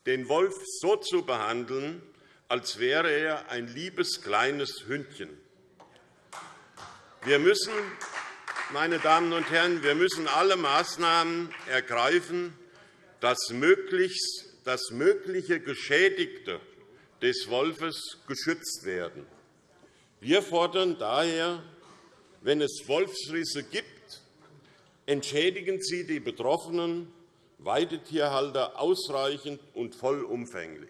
den Wolf so zu behandeln, als wäre er ein liebes kleines Hündchen. Wir müssen meine Damen und Herren, wir müssen alle Maßnahmen ergreifen, dass mögliche Geschädigte des Wolfes geschützt werden. Wir fordern daher, wenn es Wolfsrisse gibt, entschädigen Sie die betroffenen Weidetierhalter ausreichend und vollumfänglich.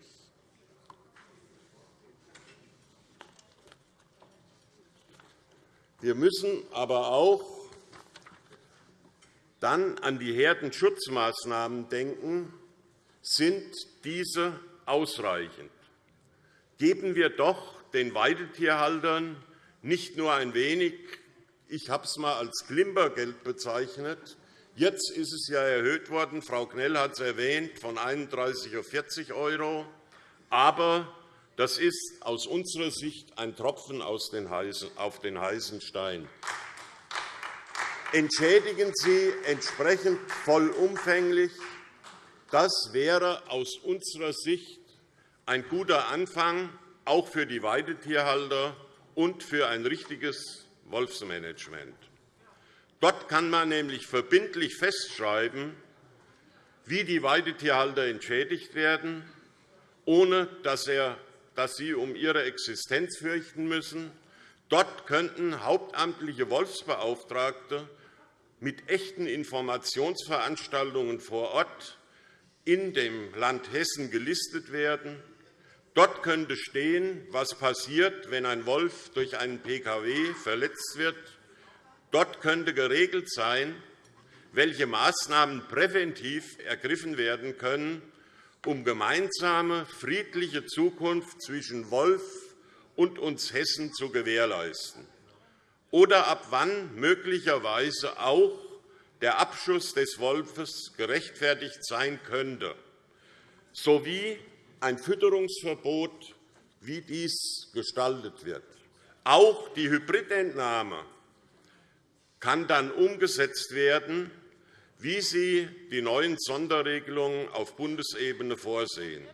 Wir müssen aber auch dann an die Herdenschutzmaßnahmen denken, sind diese ausreichend. Geben wir doch den Weidetierhaltern nicht nur ein wenig, ich habe es einmal als Klimpergeld bezeichnet, Jetzt ist es ja erhöht worden, Frau Knell hat es erwähnt, von 31 auf 40 €. Aber das ist aus unserer Sicht ein Tropfen auf den heißen Stein entschädigen Sie entsprechend vollumfänglich. Das wäre aus unserer Sicht ein guter Anfang, auch für die Weidetierhalter und für ein richtiges Wolfsmanagement. Dort kann man nämlich verbindlich festschreiben, wie die Weidetierhalter entschädigt werden, ohne dass sie um ihre Existenz fürchten müssen Dort könnten hauptamtliche Wolfsbeauftragte mit echten Informationsveranstaltungen vor Ort in dem Land Hessen gelistet werden. Dort könnte stehen, was passiert, wenn ein Wolf durch einen Pkw verletzt wird. Dort könnte geregelt sein, welche Maßnahmen präventiv ergriffen werden können, um gemeinsame friedliche Zukunft zwischen Wolf und uns Hessen zu gewährleisten, oder ab wann möglicherweise auch der Abschuss des Wolfes gerechtfertigt sein könnte, sowie ein Fütterungsverbot, wie dies gestaltet wird. Auch die Hybridentnahme kann dann umgesetzt werden, wie sie die neuen Sonderregelungen auf Bundesebene vorsehen.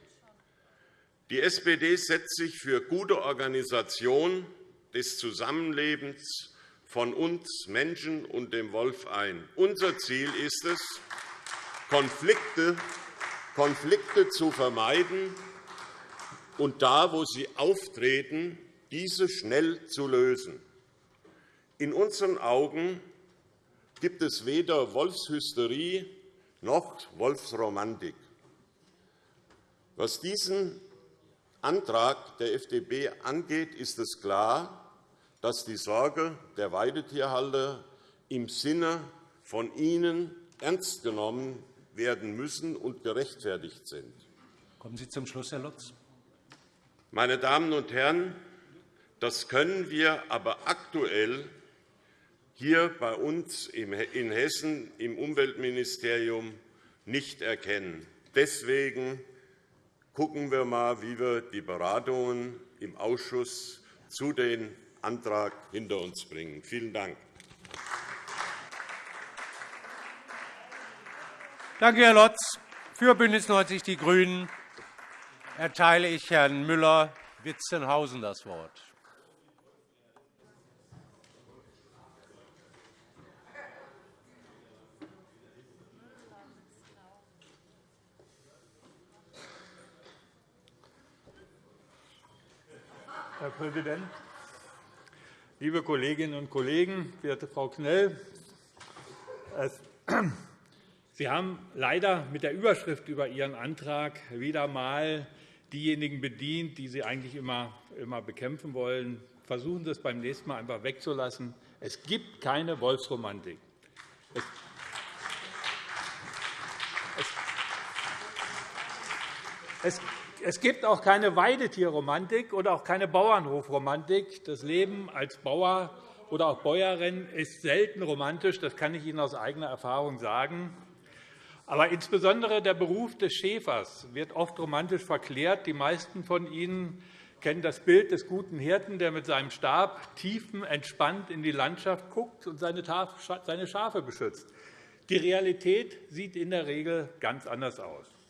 Die SPD setzt sich für gute Organisation des Zusammenlebens von uns Menschen und dem Wolf ein. Unser Ziel ist es, Konflikte, Konflikte zu vermeiden und da, wo sie auftreten, diese schnell zu lösen. In unseren Augen gibt es weder Wolfshysterie noch Wolfsromantik. Was diesen Antrag der FDP angeht, ist es klar, dass die Sorge der Weidetierhalter im Sinne von ihnen ernst genommen werden müssen und gerechtfertigt sind. Kommen Sie zum Schluss, Herr Lutz. Meine Damen und Herren, das können wir aber aktuell hier bei uns in Hessen im Umweltministerium nicht erkennen. Deswegen schauen wir einmal, wie wir die Beratungen im Ausschuss zu dem Antrag hinter uns bringen. Vielen Dank. Danke, Herr Lotz. Für BÜNDNIS 90 die GRÜNEN erteile ich Herrn Müller-Witzenhausen das Wort. Herr Präsident, liebe Kolleginnen und Kollegen, werte Frau Knell! Sie haben leider mit der Überschrift über Ihren Antrag wieder einmal diejenigen bedient, die Sie eigentlich immer, immer bekämpfen wollen. Versuchen Sie es beim nächsten Mal einfach wegzulassen. Es gibt keine Wolfsromantik. Es, es gibt auch keine Weidetierromantik oder auch keine Bauernhofromantik. Das Leben als Bauer oder auch Bäuerin ist selten romantisch. Das kann ich Ihnen aus eigener Erfahrung sagen. Aber insbesondere der Beruf des Schäfers wird oft romantisch verklärt. Die meisten von Ihnen kennen das Bild des guten Hirten, der mit seinem Stab tiefenentspannt in die Landschaft guckt und seine Schafe beschützt. Die Realität sieht in der Regel ganz anders aus.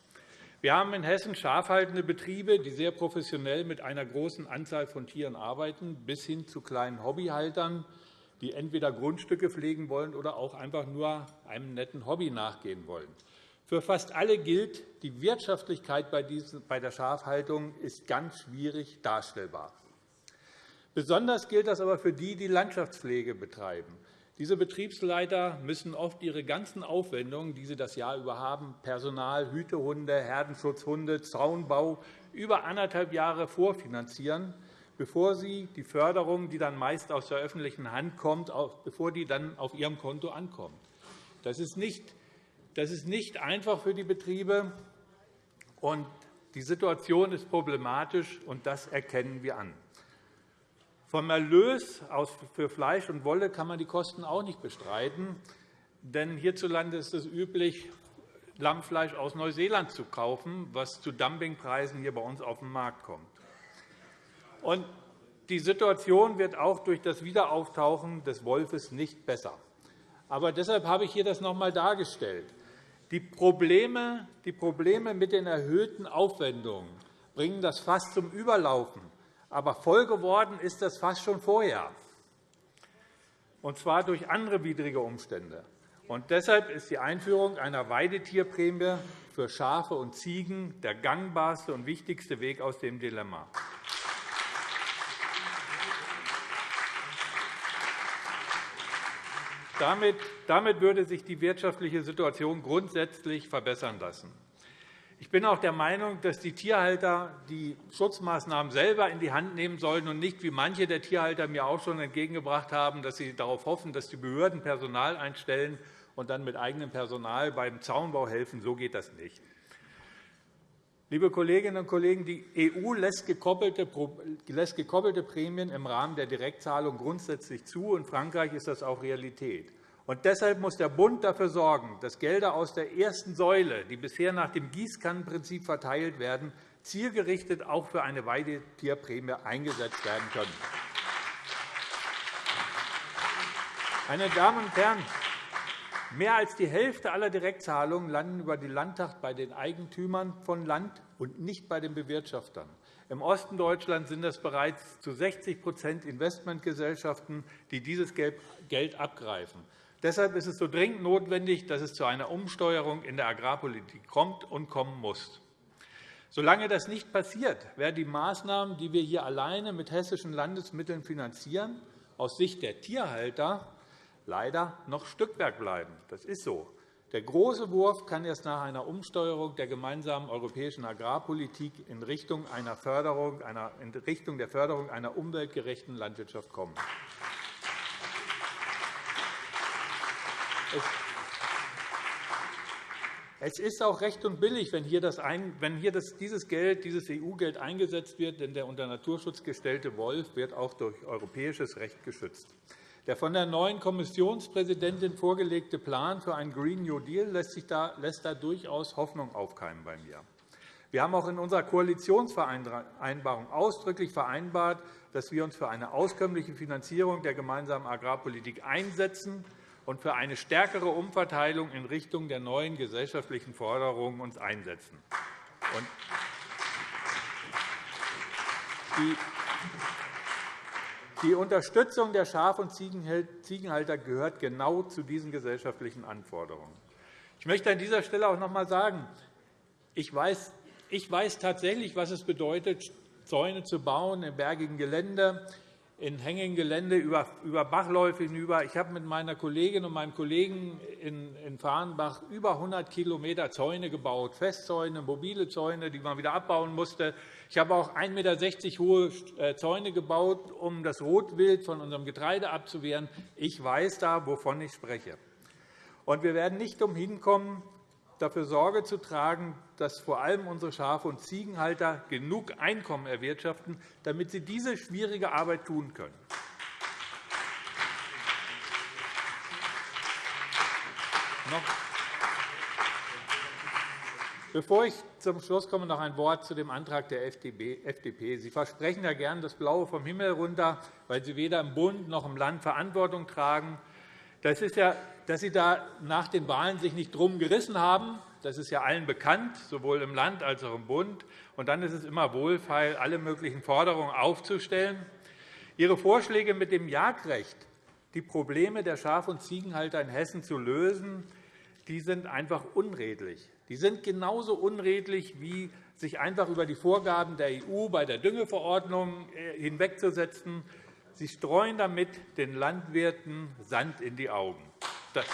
Wir haben in Hessen schafhaltende Betriebe, die sehr professionell mit einer großen Anzahl von Tieren arbeiten, bis hin zu kleinen Hobbyhaltern, die entweder Grundstücke pflegen wollen oder auch einfach nur einem netten Hobby nachgehen wollen. Für fast alle gilt, die Wirtschaftlichkeit bei der Schafhaltung ist ganz schwierig darstellbar. Besonders gilt das aber für die, die Landschaftspflege betreiben. Diese Betriebsleiter müssen oft ihre ganzen Aufwendungen, die sie das Jahr über haben, Personal, Hütehunde, Herdenschutzhunde, Zaunbau, über anderthalb Jahre vorfinanzieren, bevor sie die Förderung, die dann meist aus der öffentlichen Hand kommt, bevor die dann auf ihrem Konto ankommt. Das ist nicht, das ist nicht einfach für die Betriebe, und die Situation ist problematisch, und das erkennen wir an. Vom Erlös für Fleisch und Wolle kann man die Kosten auch nicht bestreiten. Denn hierzulande ist es üblich, Lammfleisch aus Neuseeland zu kaufen, was zu Dumpingpreisen hier bei uns auf den Markt kommt. Und die Situation wird auch durch das Wiederauftauchen des Wolfes nicht besser. Aber deshalb habe ich hier das noch einmal dargestellt. Die Probleme, mit den erhöhten Aufwendungen bringen das Fass zum Überlaufen aber voll geworden ist das fast schon vorher, und zwar durch andere widrige Umstände. Und deshalb ist die Einführung einer Weidetierprämie für Schafe und Ziegen der gangbarste und wichtigste Weg aus dem Dilemma. Damit würde sich die wirtschaftliche Situation grundsätzlich verbessern lassen. Ich bin auch der Meinung, dass die Tierhalter die Schutzmaßnahmen selber in die Hand nehmen sollten und nicht, wie manche der Tierhalter mir auch schon entgegengebracht haben, dass sie darauf hoffen, dass die Behörden Personal einstellen und dann mit eigenem Personal beim Zaunbau helfen. So geht das nicht. Liebe Kolleginnen und Kollegen, die EU lässt gekoppelte Prämien im Rahmen der Direktzahlung grundsätzlich zu. In Frankreich ist das auch Realität. Und deshalb muss der Bund dafür sorgen, dass Gelder aus der ersten Säule, die bisher nach dem Gießkannenprinzip verteilt werden, zielgerichtet auch für eine Weidetierprämie eingesetzt werden können. Meine Damen und Herren, mehr als die Hälfte aller Direktzahlungen landen über die Landtag bei den Eigentümern von Land und nicht bei den Bewirtschaftern. Im Osten Deutschlands sind es bereits zu 60% Investmentgesellschaften, die dieses Geld abgreifen. Deshalb ist es so dringend notwendig, dass es zu einer Umsteuerung in der Agrarpolitik kommt und kommen muss. Solange das nicht passiert, werden die Maßnahmen, die wir hier alleine mit hessischen Landesmitteln finanzieren, aus Sicht der Tierhalter leider noch Stückwerk bleiben. Das ist so. Der große Wurf kann erst nach einer Umsteuerung der gemeinsamen europäischen Agrarpolitik in Richtung, einer Förderung, in Richtung der Förderung einer umweltgerechten Landwirtschaft kommen. Es ist auch recht und billig, wenn hier, das wenn hier das, dieses Geld, dieses EU-Geld eingesetzt wird, denn der unter Naturschutz gestellte Wolf wird auch durch europäisches Recht geschützt. Der von der neuen Kommissionspräsidentin vorgelegte Plan für einen Green New Deal lässt, sich da, lässt da durchaus Hoffnung aufkeimen bei mir. Wir haben auch in unserer Koalitionsvereinbarung ausdrücklich vereinbart, dass wir uns für eine auskömmliche Finanzierung der gemeinsamen Agrarpolitik einsetzen und für eine stärkere Umverteilung in Richtung der neuen gesellschaftlichen Forderungen uns einsetzen. Die Unterstützung der Schaf- und Ziegenhalter gehört genau zu diesen gesellschaftlichen Anforderungen. Ich möchte an dieser Stelle auch noch einmal sagen, ich weiß, ich weiß tatsächlich, was es bedeutet, Zäune zu bauen im bergigen Gelände, in hängigen Gelände über, Bachläufe hinüber. Ich habe mit meiner Kollegin und meinem Kollegen in Fahrenbach über 100 km Zäune gebaut, Festzäune, mobile Zäune, die man wieder abbauen musste. Ich habe auch 1,60 m hohe äh, Zäune gebaut, um das Rotwild von unserem Getreide abzuwehren. Ich weiß da, wovon ich spreche. Und wir werden nicht umhin kommen, dafür Sorge zu tragen, dass vor allem unsere Schafe- und Ziegenhalter genug Einkommen erwirtschaften, damit sie diese schwierige Arbeit tun können. Bevor ich zum Schluss komme, noch ein Wort zu dem Antrag der FDP. Sie versprechen ja gern das Blaue vom Himmel runter, weil Sie weder im Bund noch im Land Verantwortung tragen. Das ist ja, dass Sie da nach den Wahlen sich nicht drum gerissen haben. Das ist ja allen bekannt, sowohl im Land als auch im Bund. Und dann ist es immer wohlfeil, alle möglichen Forderungen aufzustellen. Ihre Vorschläge mit dem Jagdrecht, die Probleme der Schaf- und Ziegenhalter in Hessen zu lösen, die sind einfach unredlich. Die sind genauso unredlich, wie sich einfach über die Vorgaben der EU bei der Düngeverordnung äh, hinwegzusetzen Sie streuen damit den Landwirten Sand in die Augen. Das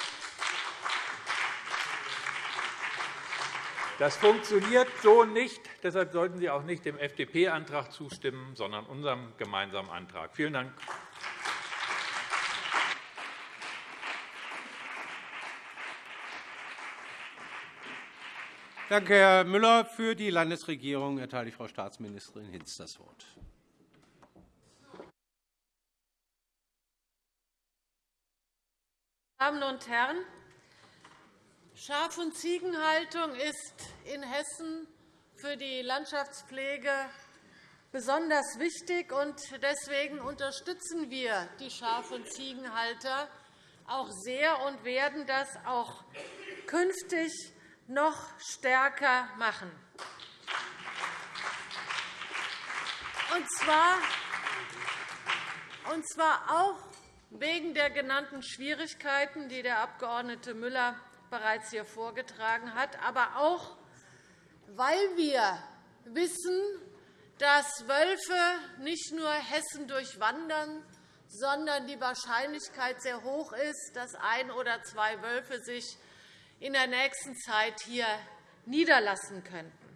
funktioniert so nicht. Deshalb sollten Sie auch nicht dem FDP-Antrag zustimmen, sondern unserem gemeinsamen Antrag. Vielen Dank. Danke, Herr Müller. Für die Landesregierung erteile ich Frau Staatsministerin Hinz das Wort. Damen und Herren, Schaf- und Ziegenhaltung ist in Hessen für die Landschaftspflege besonders wichtig. und Deswegen unterstützen wir die Schaf- und Ziegenhalter auch sehr und werden das auch künftig noch stärker machen. Und zwar, und zwar auch wegen der genannten Schwierigkeiten, die der Abg. Müller bereits hier vorgetragen hat, aber auch, weil wir wissen, dass Wölfe nicht nur Hessen durchwandern, sondern die Wahrscheinlichkeit sehr hoch ist, dass ein oder zwei Wölfe sich in der nächsten Zeit hier niederlassen könnten.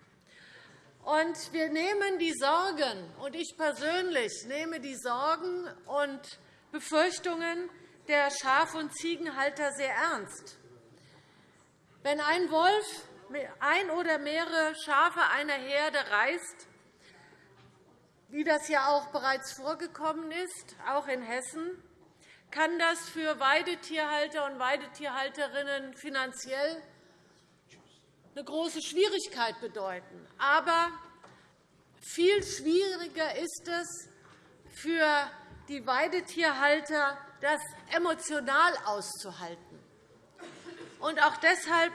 Und wir nehmen die Sorgen, und ich persönlich nehme die Sorgen und Befürchtungen der Schaf- und Ziegenhalter sehr ernst. Wenn ein Wolf ein oder mehrere Schafe einer Herde reißt, wie das ja auch bereits vorgekommen ist, auch in Hessen, kann das für Weidetierhalter und Weidetierhalterinnen finanziell eine große Schwierigkeit bedeuten. Aber viel schwieriger ist es für die Weidetierhalter, das emotional auszuhalten. Und auch deshalb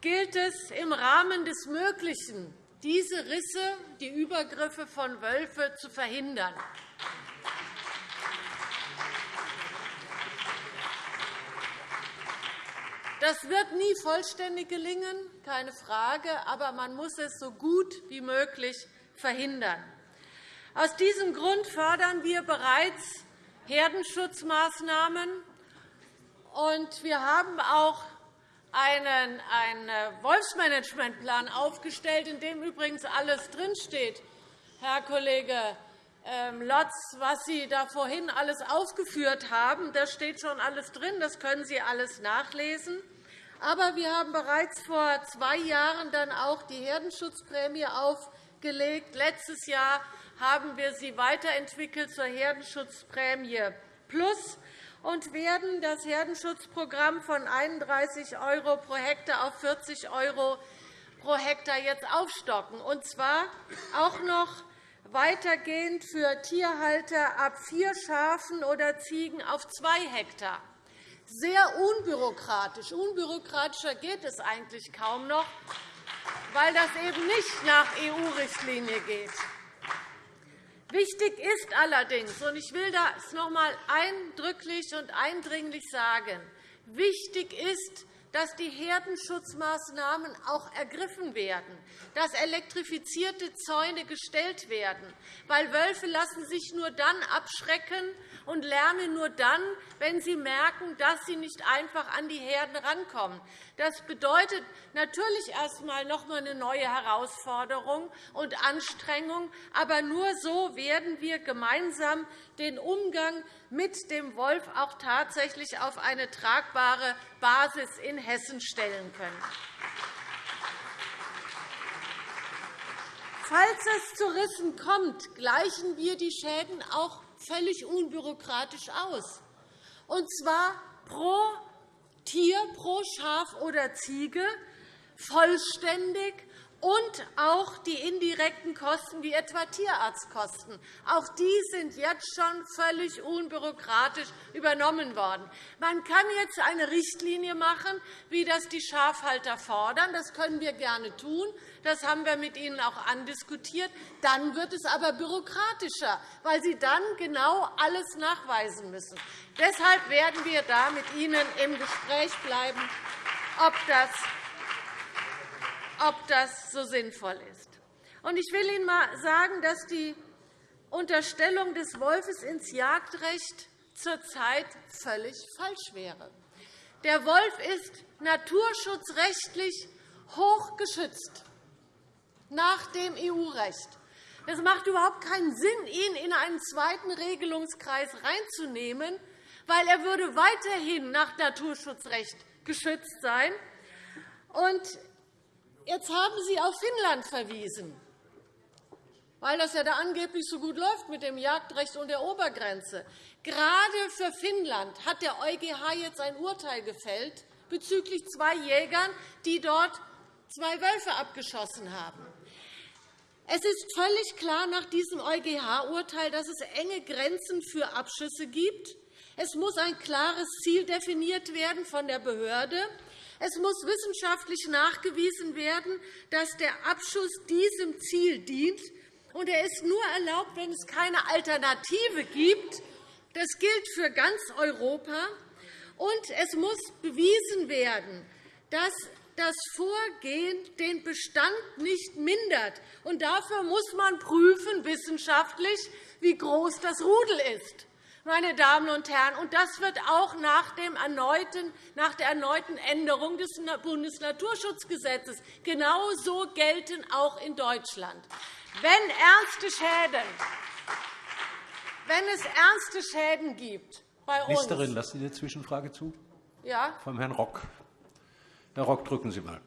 gilt es, im Rahmen des Möglichen diese Risse, die Übergriffe von Wölfen zu verhindern. Das wird nie vollständig gelingen, keine Frage, aber man muss es so gut wie möglich verhindern. Aus diesem Grund fördern wir bereits Herdenschutzmaßnahmen. Und wir haben auch einen, einen Wolfsmanagementplan aufgestellt, in dem übrigens alles drinsteht, Herr Kollege ähm, Lotz, was Sie da vorhin alles aufgeführt haben. Da steht schon alles drin. Das können Sie alles nachlesen. Aber wir haben bereits vor zwei Jahren dann auch die Herdenschutzprämie aufgelegt. Letztes Jahr haben wir sie weiterentwickelt zur Herdenschutzprämie Plus und werden das Herdenschutzprogramm von 31 € pro Hektar auf 40 € pro Hektar jetzt aufstocken, und zwar auch noch weitergehend für Tierhalter ab vier Schafen oder Ziegen auf zwei Hektar sehr unbürokratisch. Unbürokratischer geht es eigentlich kaum noch, weil das eben nicht nach EU-Richtlinie geht. Wichtig ist allerdings, und ich will das noch einmal eindrücklich und eindringlich sagen, wichtig ist, dass die Herdenschutzmaßnahmen auch ergriffen werden, dass elektrifizierte Zäune gestellt werden. Weil Wölfe lassen sich nur dann abschrecken und lärmen nur dann, wenn sie merken, dass sie nicht einfach an die Herden rankommen. Das bedeutet natürlich erst einmal noch einmal eine neue Herausforderung und Anstrengung. Aber nur so werden wir gemeinsam den Umgang mit dem Wolf auch tatsächlich auf eine tragbare Basis in Hessen stellen können. Falls es zu Rissen kommt, gleichen wir die Schäden auch völlig unbürokratisch aus, und zwar pro Tier, pro Schaf oder Ziege vollständig und auch die indirekten Kosten, wie etwa Tierarztkosten. Auch die sind jetzt schon völlig unbürokratisch übernommen worden. Man kann jetzt eine Richtlinie machen, wie das die Schafhalter fordern. Das können wir gerne tun. Das haben wir mit Ihnen auch andiskutiert. Dann wird es aber bürokratischer, weil Sie dann genau alles nachweisen müssen. Deshalb werden wir da mit Ihnen im Gespräch bleiben, ob das ob das so sinnvoll ist. Ich will Ihnen einmal sagen, dass die Unterstellung des Wolfes ins Jagdrecht zurzeit völlig falsch wäre. Der Wolf ist naturschutzrechtlich hoch geschützt nach dem EU-Recht. Es macht überhaupt keinen Sinn, ihn in einen zweiten Regelungskreis reinzunehmen, weil er würde weiterhin nach Naturschutzrecht geschützt sein. Und Jetzt haben Sie auf Finnland verwiesen, weil das ja da angeblich so gut läuft mit dem Jagdrecht und der Obergrenze. Gerade für Finnland hat der EuGH jetzt ein Urteil gefällt bezüglich zwei Jägern, die dort zwei Wölfe abgeschossen haben. Es ist völlig klar nach diesem EuGH-Urteil, dass es enge Grenzen für Abschüsse gibt. Es muss ein klares Ziel definiert werden von der Behörde. Es muss wissenschaftlich nachgewiesen werden, dass der Abschuss diesem Ziel dient. Und er ist nur erlaubt, wenn es keine Alternative gibt. Das gilt für ganz Europa. Und es muss bewiesen werden, dass das Vorgehen den Bestand nicht mindert. Und dafür muss man prüfen, wissenschaftlich, wie groß das Rudel ist meine Damen und Herren. Und das wird auch nach, dem erneuten, nach der erneuten Änderung des Bundesnaturschutzgesetzes genauso gelten, auch in Deutschland. Wenn, ernste Schäden, wenn es ernste Schäden gibt bei uns. Ministerin, lassen Sie eine Zwischenfrage zu? Ja. Vom Herrn Rock. Herr Rock, drücken Sie einmal.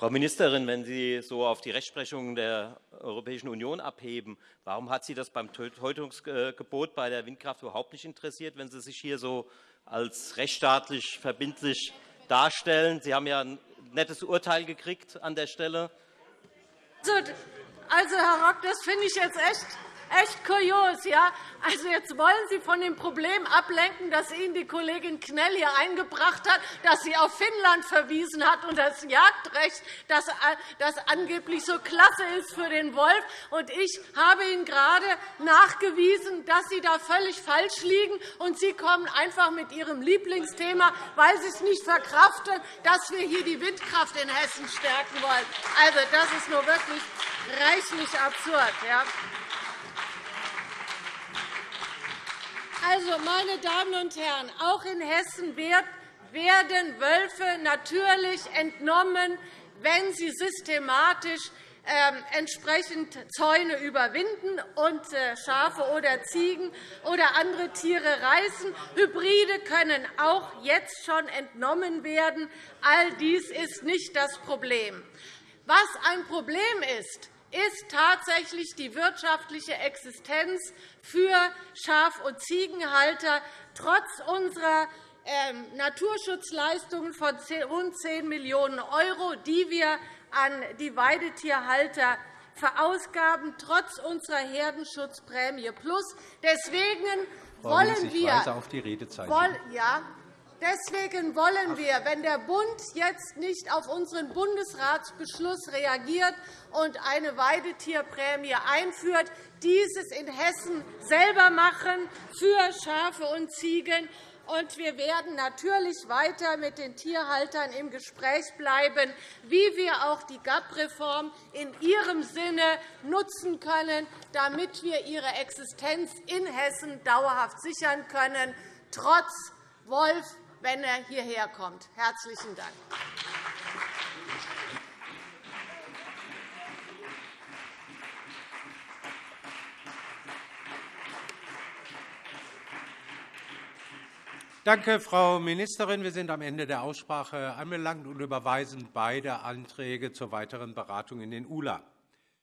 Frau Ministerin, wenn Sie so auf die Rechtsprechung der Europäischen Union abheben, warum hat Sie das beim Tötungsgebot bei der Windkraft überhaupt nicht interessiert, wenn Sie sich hier so als rechtsstaatlich verbindlich darstellen? Sie haben ja ein nettes Urteil gekriegt an der Stelle. Also, also Herr Rock, das finde ich jetzt echt echt kurios. Ja? Also, jetzt wollen Sie von dem Problem ablenken, das Ihnen die Kollegin Knell hier eingebracht hat, dass sie auf Finnland verwiesen hat und das Jagdrecht, das, das angeblich so klasse ist für den Wolf. Und ich habe Ihnen gerade nachgewiesen, dass Sie da völlig falsch liegen. Und Sie kommen einfach mit Ihrem Lieblingsthema, weil Sie es nicht verkraften, dass wir hier die Windkraft in Hessen stärken wollen. Also, das ist nur wirklich reichlich absurd. Ja? Also, meine Damen und Herren, auch in Hessen werden Wölfe natürlich entnommen, wenn sie systematisch ähm, entsprechend Zäune überwinden und äh, Schafe oder Ziegen oder andere Tiere reißen. Hybride können auch jetzt schon entnommen werden. All dies ist nicht das Problem. Was ein Problem ist, ist tatsächlich die wirtschaftliche Existenz für Schaf- und Ziegenhalter trotz unserer ähm, Naturschutzleistungen von rund 10 Millionen €, die wir an die Weidetierhalter verausgaben, trotz unserer Herdenschutzprämie Plus. Deswegen wollen wir, ja, Deswegen wollen wir, wenn der Bund jetzt nicht auf unseren Bundesratsbeschluss reagiert und eine Weidetierprämie einführt, dieses in Hessen selber machen für Schafe und Ziegen. Und wir werden natürlich weiter mit den Tierhaltern im Gespräch bleiben, wie wir auch die GAP-Reform in ihrem Sinne nutzen können, damit wir ihre Existenz in Hessen dauerhaft sichern können, trotz Wolf, wenn er hierher kommt. – Herzlichen Dank. Danke, Frau Ministerin. Wir sind am Ende der Aussprache anbelangt und überweisen beide Anträge zur weiteren Beratung in den ULA.